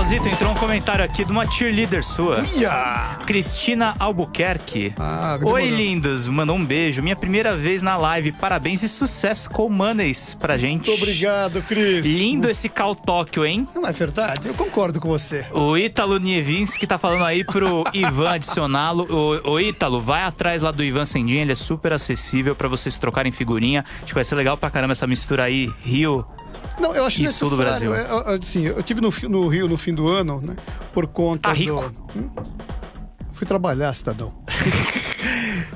Causito, entrou um comentário aqui de uma cheerleader sua. Ia! Cristina Albuquerque. Ah, Oi, demorou. lindos. Mandou um beijo. Minha primeira vez na live. Parabéns e sucesso com o Maneis pra gente. Muito obrigado, Cris. Lindo esse Cal Tóquio, hein? Não é verdade? Eu concordo com você. O Ítalo Nievinski tá falando aí pro Ivan adicioná-lo. O, o Ítalo, vai atrás lá do Ivan Sendinha, ele é super acessível pra vocês trocarem figurinha. Acho que vai ser legal pra caramba essa mistura aí, Rio. Não, eu acho E sul do. Brasil. é, é, assim, eu tive no, no Rio no fim do ano, né? Por conta Tá rico. do. Hum? Fui trabalhar, cidadão.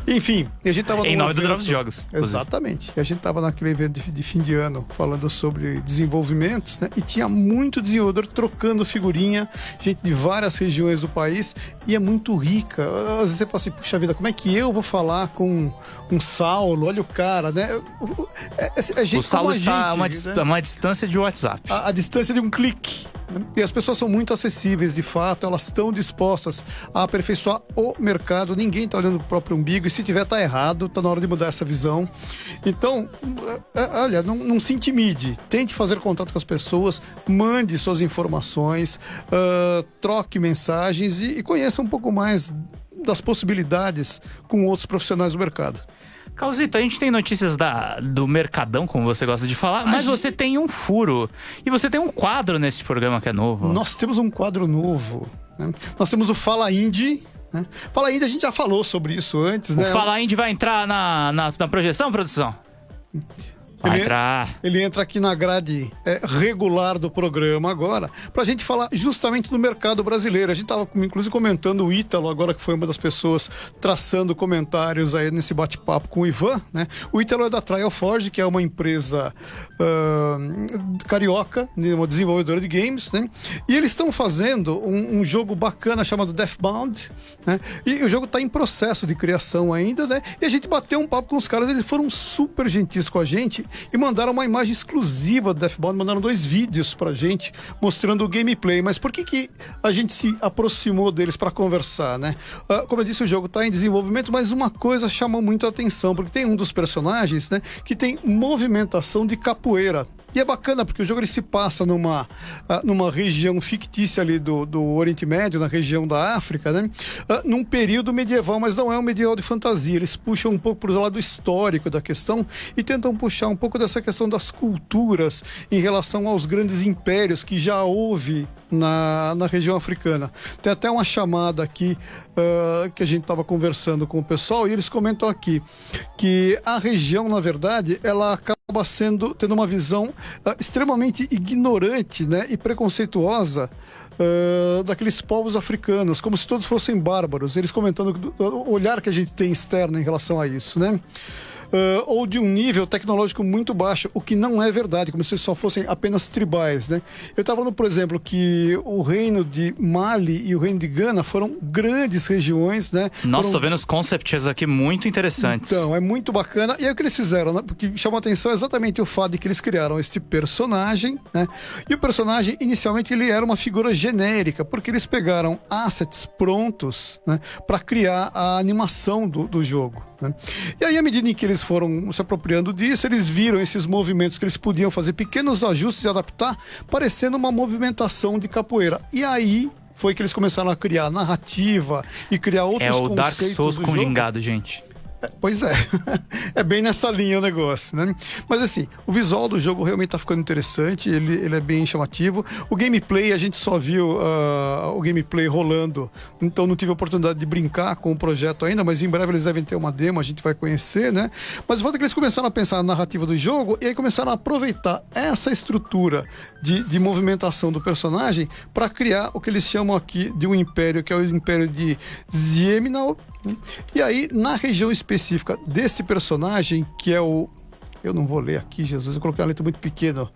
Enfim, a gente tava Em nome do evento- Drops Jogos. Exatamente. E a gente tava naquele evento de, de fim de ano falando sobre desenvolvimentos, né? E tinha muito desenvolvedor trocando figurinha, gente de várias regiões do país, e é muito rica. Às vezes você fala assim, puxa vida, como é que eu vou falar com um Saulo? Olha o cara, né? É, é, é gente o Saulo está a uma, né? uma distância de WhatsApp. a, a distância de um clique. E as pessoas são muito acessíveis, de fato, elas estão dispostas a aperfeiçoar o mercado. Ninguém está olhando para o próprio umbigo, e se tiver, tá errado, tá na hora de mudar essa visão. Então, é, é, olha, não, não se intimide, tente fazer contato com as pessoas, mande suas informações, ah, troque mensagens e, e conheça um pouco mais das possibilidades com outros profissionais do mercado. Causito, a gente tem notícias da, do Mercadão, como você gosta de falar, mas gente- você tem um furo. E você tem um quadro nesse programa que é novo. Nós temos um quadro novo. né? Nós temos o Fala Indie. Né? Fala Indie, a gente já falou sobre isso antes, O né? Fala Indy vai entrar na, na, na projeção, produção? Vai Ele- entrar. Ele entra aqui na grade é, regular do programa agora, para a gente falar justamente do mercado brasileiro. A gente estava, inclusive, comentando o Ítalo, agora que foi uma das pessoas traçando comentários aí nesse bate-papo com o Ivan, né? O Ítalo é da Trial Forge, que é uma empresa ah, carioca, né, uma desenvolvedora de games, né? E eles estão fazendo um, um jogo bacana chamado Deathbound, né? E o jogo está em processo de criação ainda, né? E a gente bateu um papo com os caras, eles foram super gentis com a gente e mandaram uma imagem exclusiva do Deathbound, mandaram dois vídeos pra gente mostrando o gameplay. Mas por que, que a gente se aproximou deles para conversar, né? Ah, como eu disse, o jogo está em desenvolvimento, mas uma coisa chamou muito a atenção, porque tem um dos personagens, né, que tem movimentação de capoeira. E é bacana porque o jogo ele se passa numa, ah, numa região fictícia ali do, do Oriente Médio, na região da África, né? Ah, num período medieval, mas não é um medieval de fantasia. Eles puxam um pouco para o lado histórico da questão e tentam puxar um pouco dessa questão das culturas em relação aos grandes impérios que já houve na, na região africana. Tem até uma chamada aqui ah, que a gente estava conversando com o pessoal e eles comentam aqui que a região, na verdade, ela acaba sendo tendo uma visão ah, extremamente ignorante né, e preconceituosa ah, daqueles povos africanos, como se todos fossem bárbaros. Eles comentando do- o olhar que a gente tem externo em relação a isso, né? Ah, ou de um nível tecnológico muito baixo, o que não é verdade, como se só fossem apenas tribais, né? Eu estava falando, por exemplo, que o reino de Mali e o reino de Gana foram grandes regiões, né? Nossa, Foram tô vendo os concepts aqui muito interessantes. então, é muito bacana. E aí o que eles fizeram, né? Porque chamou a atenção exatamente o fato de que eles criaram este personagem, né? E o personagem, inicialmente, ele era uma figura genérica, porque eles pegaram assets prontos, né? Para criar a animação do, do jogo, né? E aí, à medida em que eles foram se apropriando disso, eles viram esses movimentos que eles podiam fazer pequenos ajustes e adaptar, parecendo uma movimentação de capoeira. E aí... Foi que eles começaram a criar narrativa e criar outros é o Dark conceitos Souls com jogo. gingado, gente. Pois é. é bem nessa linha o negócio, né? Mas assim, o visual do jogo realmente tá ficando interessante, ele, ele é bem chamativo. O gameplay, a gente só viu ah, o gameplay rolando, então não tive a oportunidade de brincar com o projeto ainda, mas em breve eles devem ter uma demo, a gente vai conhecer, né? Mas o fato é que eles começaram a pensar na narrativa do jogo e aí começaram a aproveitar essa estrutura de, de movimentação do personagem para criar o que eles chamam aqui de um império, que é o império de Zieminal. né? E aí, na região desse personagem, que é o. Eu não vou ler aqui, Jesus, eu coloquei uma letra muito pequena.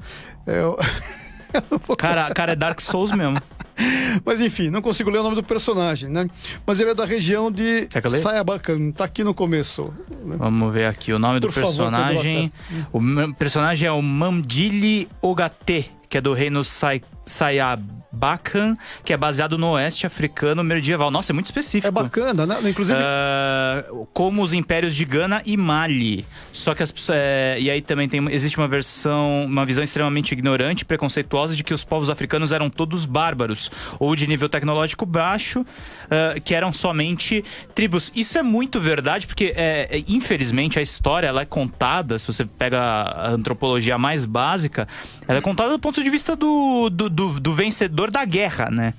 É o... Vou- Cara, cara, é Dark Souls mesmo. Mas enfim, não consigo ler o nome do personagem, né? Mas ele é da região de? Sayabacan, tá aqui no começo. né? Vamos ver aqui o nome do Por favor, personagem. o personagem é o Mamdili Ogate, que é do reino Sai- Sayabacan, que é baseado no oeste africano medieval. Nossa, é muito específico. É bacana, né? Inclusive, Ah, como os impérios de Gana e Mali. Só que as é, e aí também tem, existe uma versão, uma visão extremamente ignorante e preconceituosa de que os povos africanos eram todos bárbaros ou de nível tecnológico baixo, ah, que eram somente tribos. Isso é muito verdade, porque é, é, infelizmente a história ela é contada, se você pega a antropologia mais básica, ela é contada do ponto de vista do, do, do- do vencedor da guerra, né?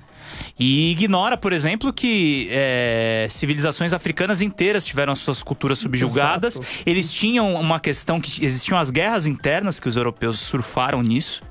E ignora, por exemplo, que é, civilizações africanas inteiras tiveram as suas culturas subjugadas. Exato. Eles tinham uma questão que existiam as guerras internas, que os europeus surfaram nisso.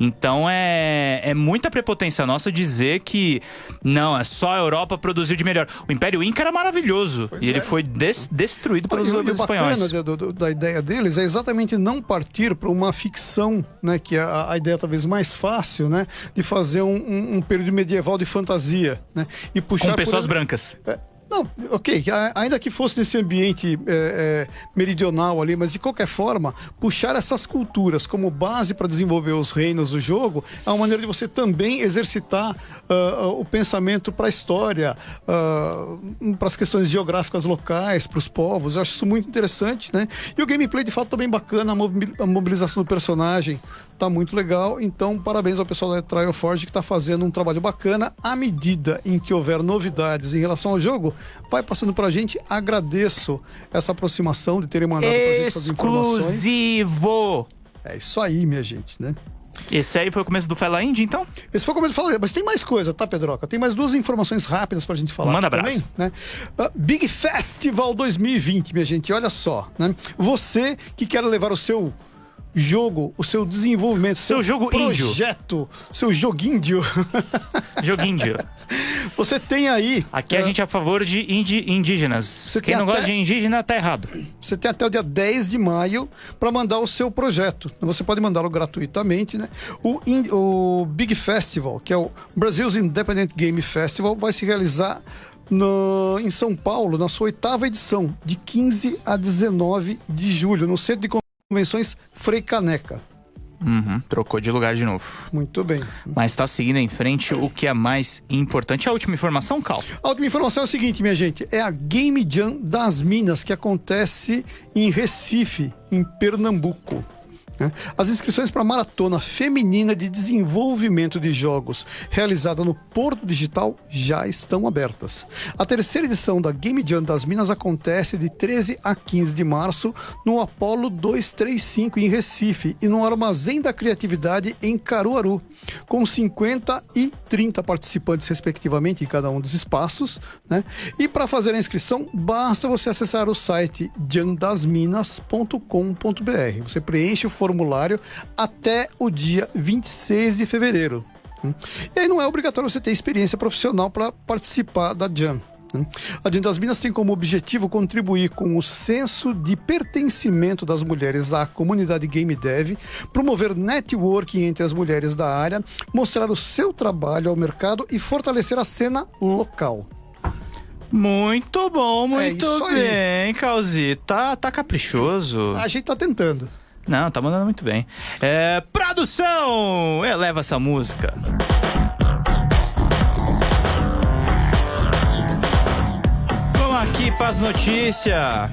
Então é, é muita prepotência nossa dizer que não, é só a Europa produziu de melhor. O Império Inca era maravilhoso e ele foi des- destruído pelos E o- e o espanhóis. bacana da ideia deles é exatamente não partir para uma ficção, né? Que é a, a ideia talvez mais fácil, né? De fazer um, um- um período medieval de fantasia, né? E puxar Com por pessoas exemplo- brancas. É, Não, ok, ainda que fosse nesse ambiente é, é, meridional ali, mas de qualquer forma, puxar essas culturas como base para desenvolver os reinos do jogo é uma maneira de você também exercitar ah, ah, o pensamento para a história, para as questões geográficas locais, para os povos. Eu acho isso muito interessante, né? E o gameplay de fato tá bem bacana, a mobi- a mobilização do personagem tá muito legal. Então, parabéns ao pessoal da Trial Forge que tá fazendo um trabalho bacana. À medida em que houver novidades em relação ao jogo, vai passando pra gente. Agradeço essa aproximação de terem mandado pra gente essas informações. Exclusivo! É isso aí, minha gente, né? Esse aí foi o começo do Fela Indie, então? Esse foi como eu falei, mas tem mais coisa, tá, Pedroca? Tem mais duas informações rápidas pra gente falar Manda brasa. também, né? Ah, Big Festival 2020, minha gente, olha só, né? Você que quer levar o seu jogo, o seu desenvolvimento, Seu jogo índio. projeto, seu joguinho, Joguinho. você tem aí. Aqui a eh, gente é a favor de indi- indígenas. Quem tem não gosta até- de indígena tá errado. Você tem até o dia 10 de maio para mandar o seu projeto. Você pode mandá-lo gratuitamente, né? O, in- o Big Festival, que é o Brazil's Independent Game Festival, vai se realizar no- em São Paulo, na sua oitava edição, de 15 a 19 de julho, no Centro de Convenções Frei Caneca. Uhum, trocou de lugar de novo. Muito bem. Mas tá seguindo em frente o que é mais importante. A última informação, Cal. A última informação é o seguinte, minha gente: é a Game Jam das Minas que acontece em Recife, em Pernambuco. Né? As inscrições para a maratona feminina de desenvolvimento de jogos realizada no Porto Digital já estão abertas. A terceira edição da Game Jam das Minas acontece de 13 a 15 de março no Apollo 235 em Recife e no Armazém da Criatividade em Caruaru, com 50 e 30 participantes respectivamente em cada um dos espaços, né? E para fazer a inscrição, basta você acessar o site jandasminas.com.br. Você preenche o formulário até o dia 26 de fevereiro. E aí não é obrigatório você ter experiência profissional para participar da Jam. A Jam das Minas tem como objetivo contribuir com o senso de pertencimento das mulheres à comunidade game dev, promover networking entre as mulheres da área, mostrar o seu trabalho ao mercado e fortalecer a cena local. Muito bom, muito isso aí. bem, Calzito. Tá, tá caprichoso. A gente tá tentando. Não, tá mandando muito bem. É, produção! Eleva essa música. Vamos aqui para as notícias.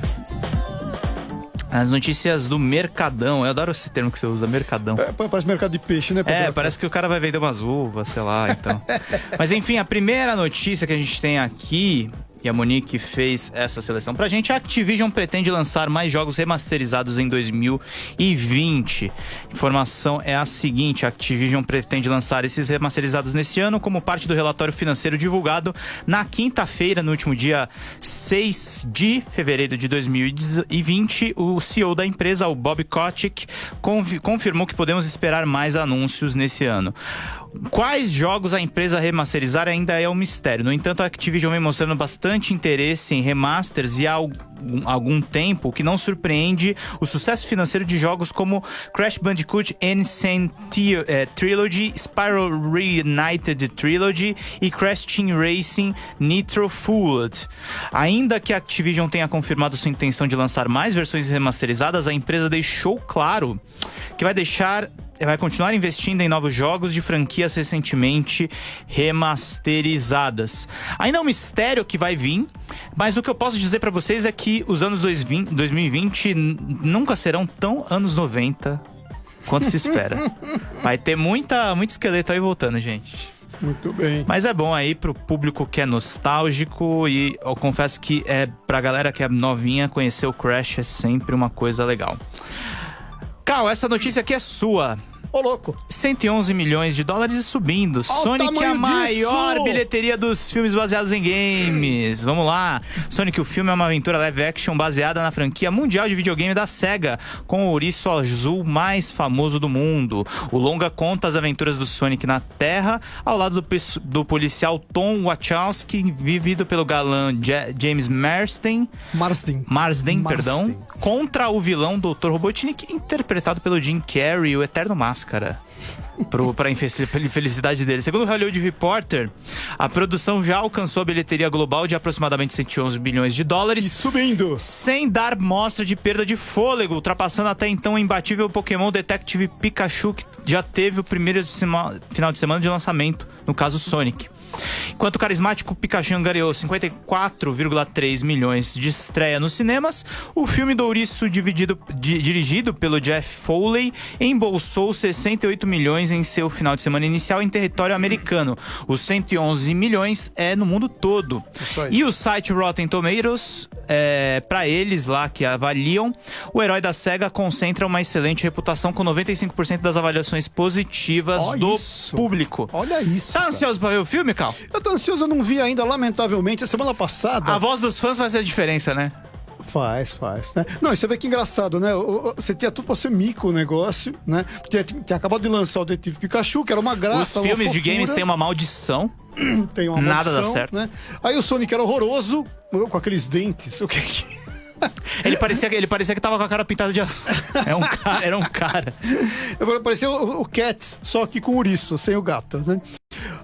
As notícias do Mercadão. Eu adoro esse termo que você usa, Mercadão. É, parece mercado de peixe, né? É, parece que o cara vai vender umas uvas, sei lá, então. Mas enfim, a primeira notícia que a gente tem aqui, e a Monique fez essa seleção pra gente, a Activision pretende lançar mais jogos remasterizados em 2020. Informação é a seguinte, a Activision pretende lançar esses remasterizados nesse ano como parte do relatório financeiro divulgado na quinta-feira, no último dia 6 de fevereiro de 2020. O CEO da empresa, o Bob Kotick, confi- confirmou que podemos esperar mais anúncios nesse ano. Quais jogos a empresa remasterizar ainda é um mistério. No entanto, a Activision vem mostrando bastante interesse em remasters e há algum, tempo, o que não surpreende o sucesso financeiro de jogos como Crash Bandicoot Tri- eh, Trilogy, Spyro Reunited Trilogy e Crash Team Racing Nitro Fueled. Ainda que a Activision tenha confirmado sua intenção de lançar mais versões remasterizadas, a empresa deixou claro que vai deixar vai continuar investindo em novos jogos de franquias recentemente remasterizadas. Ainda é um mistério que vai vir, mas o que eu posso dizer pra vocês é que os anos 2020 2020 n- nunca serão tão anos 90 quanto se espera. Vai ter muita, muito esqueleto aí voltando, gente. Muito bem. Mas é bom aí pro público que é nostálgico e eu confesso que é pra galera que é novinha conhecer o Crash é sempre uma coisa legal. Cal, essa notícia aqui é sua. Ô, louco. 111 milhões de dólares e subindo. Olha Sonic é a maior disso! bilheteria dos filmes baseados em games. Vamos lá. Sonic, o filme é uma aventura live action baseada na franquia mundial de videogame da SEGA, com o ouriço azul mais famoso do mundo. O longa conta as aventuras do Sonic na Terra, ao lado do, do policial Tom Wachowski, vivido pelo galã Ja- James. Marsden. Marsden, Marsden. perdão, contra o vilão Dr. Robotnik, interpretado pelo Jim Carrey, o Eterno Máscara. Pro, pra infelicidade dele. Segundo o Hollywood Reporter, a produção já alcançou a bilheteria global de aproximadamente 111 bilhões de E dólares. subindo. Sem dar mostra de perda de fôlego, ultrapassando até então o imbatível Pokémon Detective Pikachu, que já teve o primeiro de sema- final de semana de lançamento, no caso Sonic. Enquanto o carismático Pikachu angariou 54,3 milhões de estreia nos cinemas, o filme do Ouriço, dividido- di- dirigido pelo Jeff Foley, embolsou 68 milhões em seu final de semana inicial em território americano. Os 111 milhões é no mundo todo. E o site Rotten Tomatoes, é, para eles lá que avaliam, o herói da SEGA concentra uma excelente reputação com 95% das avaliações positivas Ó do isso. público. Olha isso. Tá ansioso pra ver o filme, Eu tô ansioso, eu não vi ainda, lamentavelmente. A semana passada A voz dos fãs ser a diferença, né? Faz, faz, né? Não, e você vê que engraçado, né? O- o- Você tinha tudo pra ser mico o negócio, né? Tinha, tinha acabado de lançar o Detetive Pikachu, que era uma Os graça, uma filmes de games têm uma maldição. tem uma nada dá maldição, certo. Né? Aí o Sonic era horroroso, com aqueles dentes, o que que... Ele parecia, ele parecia que tava com a cara pintada de azul. Era um cara. Era um cara. Parecia o, o Cats, só que com ouriço, sem o gato, né?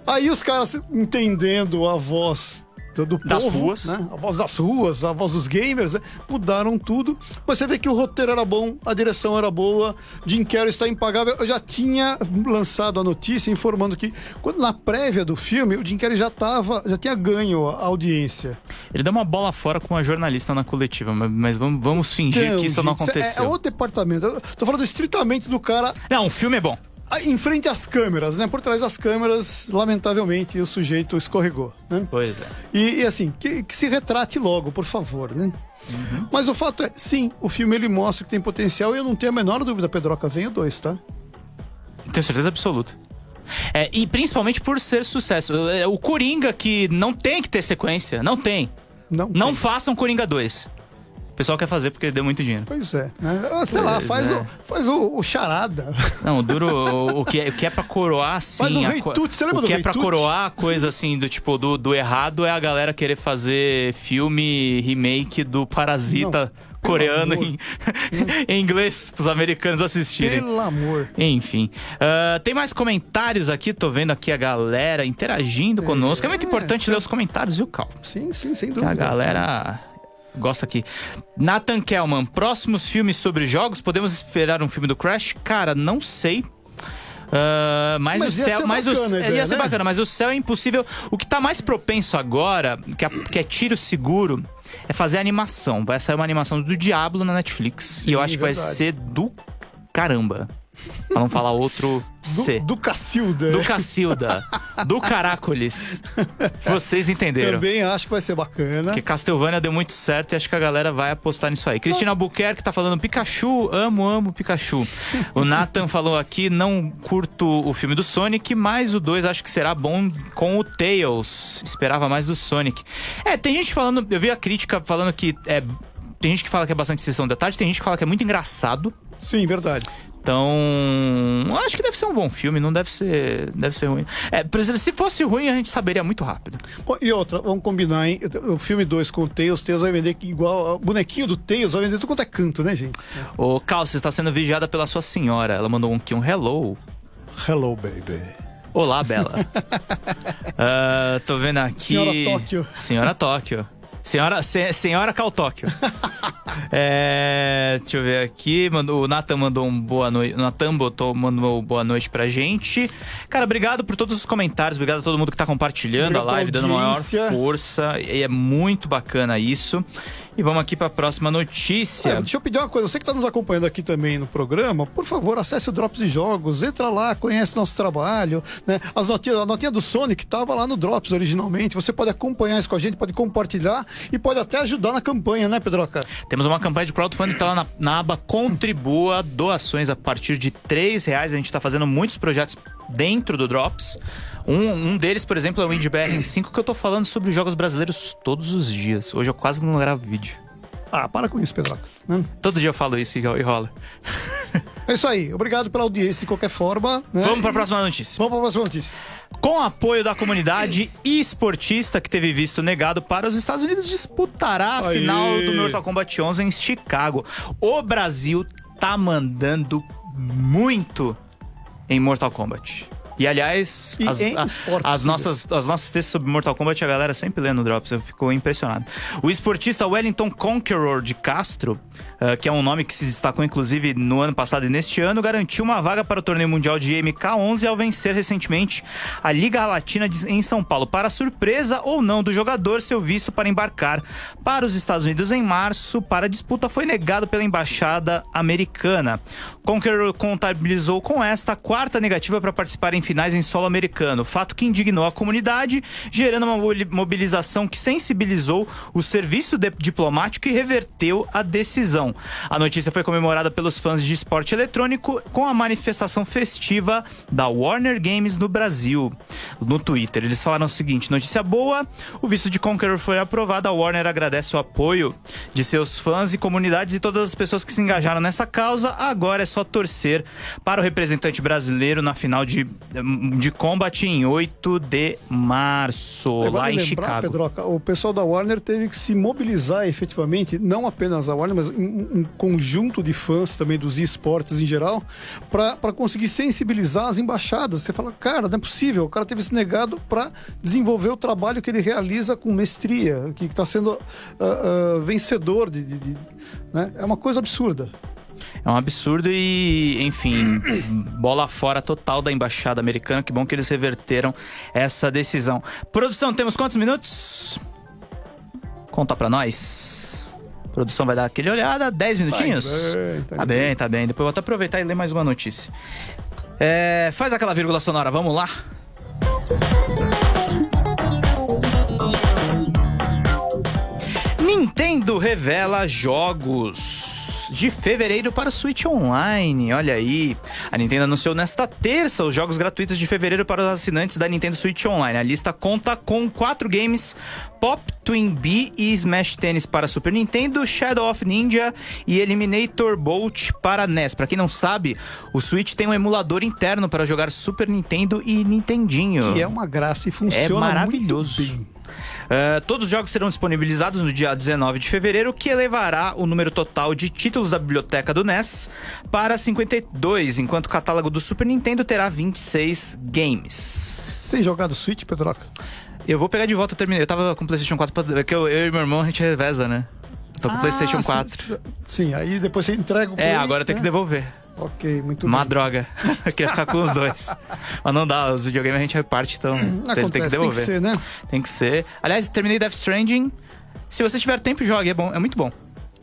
Aí os caras entendendo a voz do, do Das povo, ruas. né? A voz das ruas, a voz dos gamers, né? mudaram tudo. Mas você vê que o roteiro era bom, a direção era boa, Jim Carrey está impagável. Eu já tinha lançado a notícia informando que quando na prévia do filme, o Jim Carrey já tava, já tinha ganho a audiência. Ele deu uma bola fora com a jornalista na coletiva, mas, vamos, vamos fingir Então, que isso não gente, é- aconteceu. É, outro departamento. Eu tô falando estritamente do cara Não, o filme é bom. Ah, em frente às câmeras, né? Por trás das câmeras, lamentavelmente, o sujeito escorregou, né? Pois é. E, e, assim, que, que se retrate logo, por favor, né? Mas o fato é, sim, o filme ele mostra que tem potencial e eu não tenho a menor dúvida, Pedroca, vem o dois, tá? Tenho certeza absoluta. É, e principalmente por ser sucesso. É, O Coringa, que não tem que ter sequência, não tem. Não. Não tem. façam Coringa 2. O pessoal quer fazer porque deu muito dinheiro. Pois é, né? Ah, Sei lá, Pois faz, é. o, faz o, o charada. Não, o duro, o, o que é, o que é pra coroar, sim. Faz o a Rei você lembra O do que é pra coroar a coisa assim, do tipo, do, do errado é a galera querer fazer filme remake do Parasita Não, coreano em, em inglês pros americanos assistirem. Pelo amor. Enfim. Ah, tem mais comentários aqui, tô vendo aqui a galera interagindo conosco. É muito importante ler os comentários, viu, Cal? Sim, sim, sem Que dúvida. a galera gosta aqui. Nathan Kelman, próximos filmes sobre jogos, podemos esperar um filme do Crash? Cara, não sei. Ah, mas, Mas o ia céu, mas o, bacana ia ideia, ser né? bacana, mas o céu é impossível. O que tá mais propenso agora, que é, que é tiro seguro, é fazer animação. Vai sair uma animação do Diablo na Netflix. e eu acho que vai ser do caramba. Pra não falar outro C. Do, do Cacilda. Do Cacilda. do Caracoles. Vocês entenderam. Também acho que vai ser bacana. Porque Castlevania deu muito certo e acho que a galera vai apostar nisso aí. Cristina Albuquerque tá falando Pikachu, amo, amo Pikachu. O Nathan falou aqui, não curto o filme do Sonic, mas o 2 acho que será bom com o Tails. Esperava mais do Sonic. É, tem gente falando, eu vi a crítica falando que é. Tem gente que fala que é bastante sessão da tarde, tem gente que fala que é muito engraçado. Sim, verdade. Então, acho que deve ser um bom filme, não deve ser, deve ser ruim. É, por exemplo, se fosse ruim, a gente saberia muito rápido. Bom, e outra, vamos combinar, hein? O filme 2 com o Tails, o Tails vai vender igual. O bonequinho do Tails vai vender tudo quanto é canto, né, gente? Ô, Cal, você está sendo vigiada pela sua senhora. Ela mandou um aqui um hello. Hello, baby. Olá, Bela. Ah, tô vendo aqui. Senhora Tóquio. Senhora Tóquio. Senhora, se- senhora Cal Tóquio. É, deixa eu ver aqui. Mandou, o Nathan mandou um boa noite. Nathan botou, mandou boa noite pra gente. Cara, obrigado por todos os comentários. Obrigado a todo mundo que tá compartilhando Obrigado a live, dando maior força. E é muito bacana isso. E vamos aqui pra próxima notícia. Deixa eu pedir uma coisa, você que está nos acompanhando aqui também no programa, por favor, acesse o Drops de Jogos, entra lá, conhece nosso trabalho, né? As notinhas, a notinha do Sonic estava lá no Drops originalmente, você pode acompanhar isso com a gente, pode compartilhar e pode até ajudar na campanha, né, Pedroca? Temos uma campanha de crowdfunding, tá lá na, na aba Contribua, doações a partir de três reais. A gente tá fazendo muitos projetos dentro do Drops. Um, um deles, por exemplo, é o IndieBR 5, que eu tô falando sobre jogos brasileiros todos os dias. Hoje eu quase não gravo vídeo. Ah, para com isso, Pedroca. né? Todo dia eu falo isso e rola. É isso aí, obrigado pela audiência de qualquer forma. né? Vamos pra E- próxima notícia. Vamos para a próxima notícia. Com apoio da comunidade esportista que teve visto negado para os Estados Unidos disputará a final do Mortal Kombat 11 em Chicago. O Brasil tá mandando muito em Mortal Kombat. E aliás, E as, a- esportes, as nossas, as nossas textos sobre Mortal Kombat a galera sempre lê no Drops, eu fico impressionado. O esportista Wellington Conqueror de Castro, ah, que é um nome que se destacou inclusive no ano passado e neste ano, garantiu uma vaga para o torneio mundial de MK11 ao vencer recentemente a Liga Latina em São Paulo. Para surpresa ou não do jogador, seu visto para embarcar para os Estados Unidos em março para a disputa foi negado pela embaixada americana. Conqueror contabilizou com esta a quarta negativa para participar em finais em solo americano, fato que indignou a comunidade, gerando uma mobili- mobilização que sensibilizou o serviço diplomático e reverteu a decisão. A notícia foi comemorada pelos fãs de esporte eletrônico com a manifestação festiva da Warner Games no Brasil. No Twitter, eles falaram o seguinte: notícia boa, o visto de Conqueror foi aprovado, a Warner agradece o apoio de seus fãs e comunidades e todas as pessoas que se engajaram nessa causa. Agora é só torcer para o representante brasileiro na final de, de Combat em 8 de março, lá em lembrar, Chicago. Pedroca, o pessoal da Warner teve que se mobilizar efetivamente, não apenas a Warner, mas um, conjunto de fãs também dos esportes em geral, para conseguir sensibilizar as embaixadas. Você fala, cara, não é possível, o cara teve se negado para desenvolver o trabalho que ele realiza com mestria, que está sendo ah, ah, vencedor de. de- de- né? É uma coisa absurda. É um absurdo e, enfim, bola fora total da embaixada americana. Que bom que eles reverteram essa decisão. Produção, temos quantos minutos? Conta pra nós. Produção vai dar aquele olhada, 10 minutinhos? bem, tá tá bem, tá bem. Depois eu vou até aproveitar e ler mais uma notícia. É, faz aquela vírgula sonora, vamos lá? Nintendo revela jogos de fevereiro para o Switch Online. Olha aí. A Nintendo anunciou nesta terça os jogos gratuitos de fevereiro para os assinantes da Nintendo Switch Online. A lista conta com quatro games: Pop, Twin Bee e Smash Tennis para Super Nintendo, Shadow of Ninja e Eliminator Bolt para NES. Para quem não sabe, o Switch tem um emulador interno para jogar Super Nintendo e Nintendinho. Que é uma graça e É funciona maravilhoso. muito bem. Uh, todos os jogos serão disponibilizados no dia 19 de fevereiro, que elevará o número total de títulos da biblioteca do NES para 52, enquanto o catálogo do Super Nintendo terá 26 games. Tem jogado Switch, Pedroca? Eu vou pegar de volta, eu terminei. Eu tava com o PlayStation 4, pra- é que eu, eu e meu irmão a gente reveza, né? Eu tô com o PlayStation Ah, 4. Sim, sim, aí depois você entrega o É, agora tem que né? devolver. Ok, muito Uma bem. droga. Eu queria ficar com os dois. Mas não dá, os videogames a gente reparte, então Acontece, tem, tem que devolver. ser, né? Tem que ser. Aliás, terminei Death Stranding. Se você tiver tempo, jogue, é bom, é muito bom.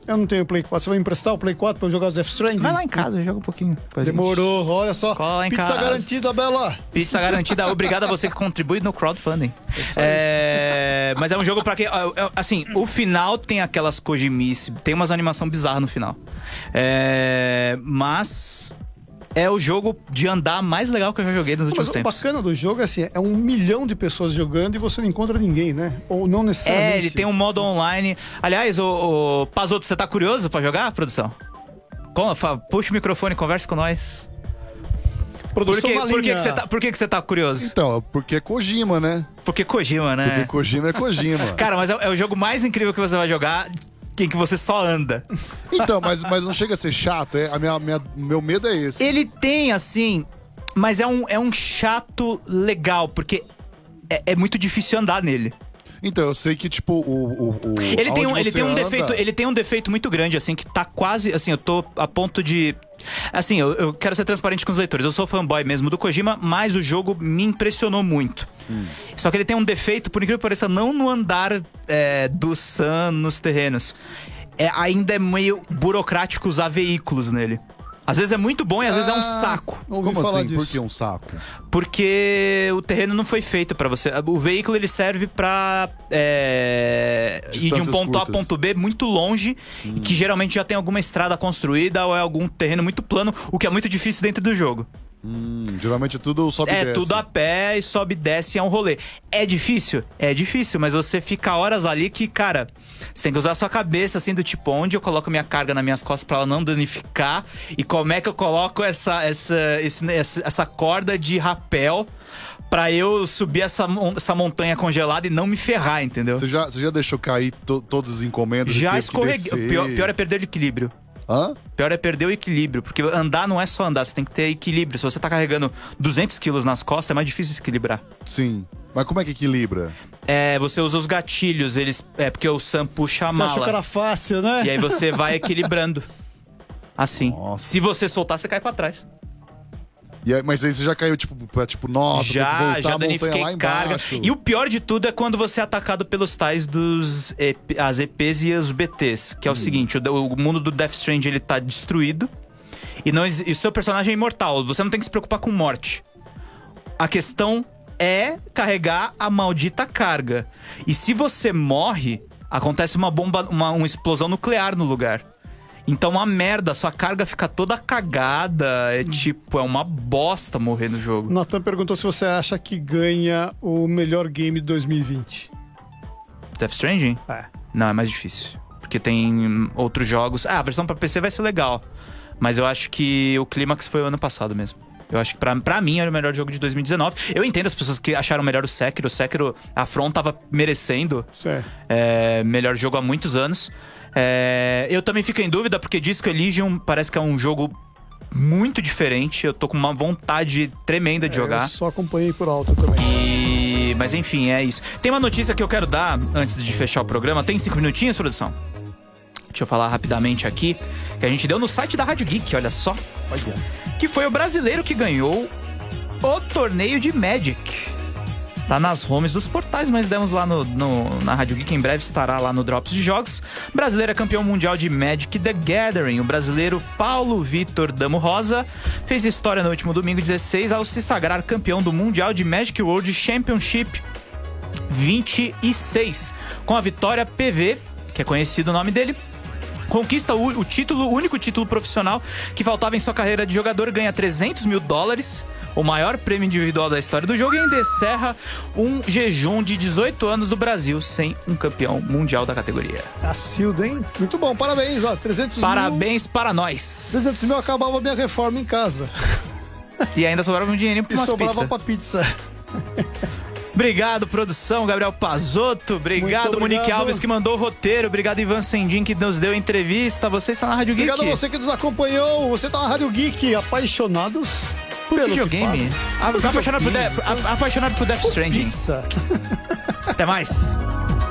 Eu não tenho Play 4. Você vai me emprestar o Play 4 pra eu jogar os Death Stranding? Vai lá em casa, joga um pouquinho. Demorou, olha só. Pizza casa. garantida, Bela. Pizza garantida. Obrigado a você que contribui no crowdfunding. É, mas é um jogo pra quem. ó, é- Assim, o final tem aquelas Kojimice, tem umas animação bizarra no final. É, mas. É o jogo de andar mais legal que eu já joguei nos Mas últimos o tempos. bacana do jogo é assim, é um milhão de pessoas jogando e você não encontra ninguém, né? Ou não necessariamente. É, ele tem um modo online. Aliás, o, o Pazoto, você tá curioso pra jogar, produção? Puxa o microfone, conversa com nós. Por Produção que, por que, linha. que você tá, por que, que você tá curioso? Então, porque é Kojima, né? Porque Kojima, né? Porque Kojima é Kojima. Cara, mas é, é o jogo mais incrível que você vai jogar em que você só anda. Então, mas, mas não chega a ser chato. É, a minha, minha- meu medo é esse. Ele tem, assim. Mas é um, é um chato legal, porque é, é muito difícil andar nele. Então, eu sei que, tipo, o. o, o Ele tem, um, ele tem um anda- defeito, ele tem um defeito muito grande, assim, que tá quase. Assim, eu tô a ponto de. Assim, eu, eu quero ser transparente com os leitores. Eu sou fanboy mesmo do Kojima, mas o jogo me impressionou muito. Só que ele tem um defeito, por incrível que pareça, não no andar é, do Sun nos terrenos. É, ainda é meio burocrático usar veículos nele. Às vezes é muito bom e às vezes é um Ah, saco. Ouvi Como falar assim? disso. Por que um saco? Porque o terreno não foi feito pra você. O veículo ele serve pra é, ir de um ponto A a curtas. ponto B muito longe, e que geralmente já tem alguma estrada construída ou é algum terreno muito plano, o que é muito difícil dentro do jogo. Hum, geralmente é tudo sobe e é desce. tudo a pé e sobe e desce, é um rolê. É difícil? É difícil, mas você fica horas ali que, cara, você tem que usar a sua cabeça assim do tipo, onde eu coloco minha carga nas minhas costas pra ela não danificar e como é que eu coloco essa, essa, esse- essa, corda de rapel pra eu subir essa, essa montanha congelada e não me ferrar, entendeu? Você já, você já deixou cair to, todas as encomendas? Já escorreguei. Pior, pior é perder o equilíbrio. Hã? Pior é perder o equilíbrio, porque andar não é só andar, você tem que ter equilíbrio. Se você tá carregando 200 quilos nas costas, é mais difícil se equilibrar. Sim. Mas como é que equilibra? É, você usa os gatilhos, eles. É porque o Sam puxa a Você achou que era mala. fácil, né? E aí você vai equilibrando. Assim. Nossa. Se você soltar, você cai pra trás. E aí- mas aí você já caiu, tipo, pra, tipo, nossa, já, já danifiquei carga. E o pior de tudo é quando você é atacado pelos tais dos EP as EPs e os BTs. Que é o seguinte, o, o mundo do Death Strange ele tá destruído. E, não, e o seu personagem é imortal. Você não tem que se preocupar com morte. A questão é carregar a maldita carga. E se você morre, acontece uma bomba, uma, uma explosão nuclear no lugar. Então, uma merda, sua carga fica toda cagada. É tipo, é uma bosta morrer no jogo. Natan perguntou se você acha que ganha o melhor game de 2020. Death Stranding? É. Não, é mais difícil. Porque tem outros jogos. Ah, a versão pra PC vai ser legal. Mas eu acho que o Clímax foi o ano passado mesmo. Eu acho que pra, pra mim era o melhor jogo de 2019. Eu entendo as pessoas que acharam melhor o Sekiro. O Sekiro, a From tava merecendo Certo. é, melhor jogo há muitos anos. É, eu também fico em dúvida porque Disco Elysium parece que é um jogo muito diferente. Eu tô com uma vontade tremenda de jogar. Eu só acompanhei por alto também. E... Mas enfim, é isso. Tem uma notícia que eu quero dar antes de fechar o programa. Tem cinco minutinhos, produção? Deixa eu falar rapidamente aqui. Que a gente deu no site da Rádio Geek, olha só. Que foi o brasileiro que ganhou o torneio de Magic. Tá nas homes dos portais, mas demos lá no, no- na Rádio Geek. Em breve estará lá no Drops de Jogos. Brasileiro é campeão mundial de Magic The Gathering. O brasileiro Paulo Vitor Damo Rosa fez história no último domingo 16 ao se sagrar campeão do Mundial de Magic World Championship 26. Com a vitória PV, que é conhecido o nome dele, conquista o, o título, o único título profissional que faltava em sua carreira de jogador, ganha 300 mil dólares, o maior prêmio individual da história do jogo, e ainda encerra um jejum de 18 anos do Brasil sem um campeão mundial da categoria. Cacildo, hein? Muito bom, parabéns, ó. 300 mil. Parabéns para nós! 300 mil acabava a minha reforma em casa. E ainda sobrava um dinheirinho E pra umas sobrava pizzas. pra pizza. Obrigado, produção, Gabriel Pazotto. Obrigado, Muito Monique obrigado. Alves, que mandou o roteiro. Obrigado, Ivan Sendin, que nos deu a entrevista. Você está na Rádio Geek. Obrigado a você que nos acompanhou. Você tá na Rádio Geek, apaixonados Por videogame. Apaixonado por, a- apaixonado por Death Stranding. Pizza. Até mais.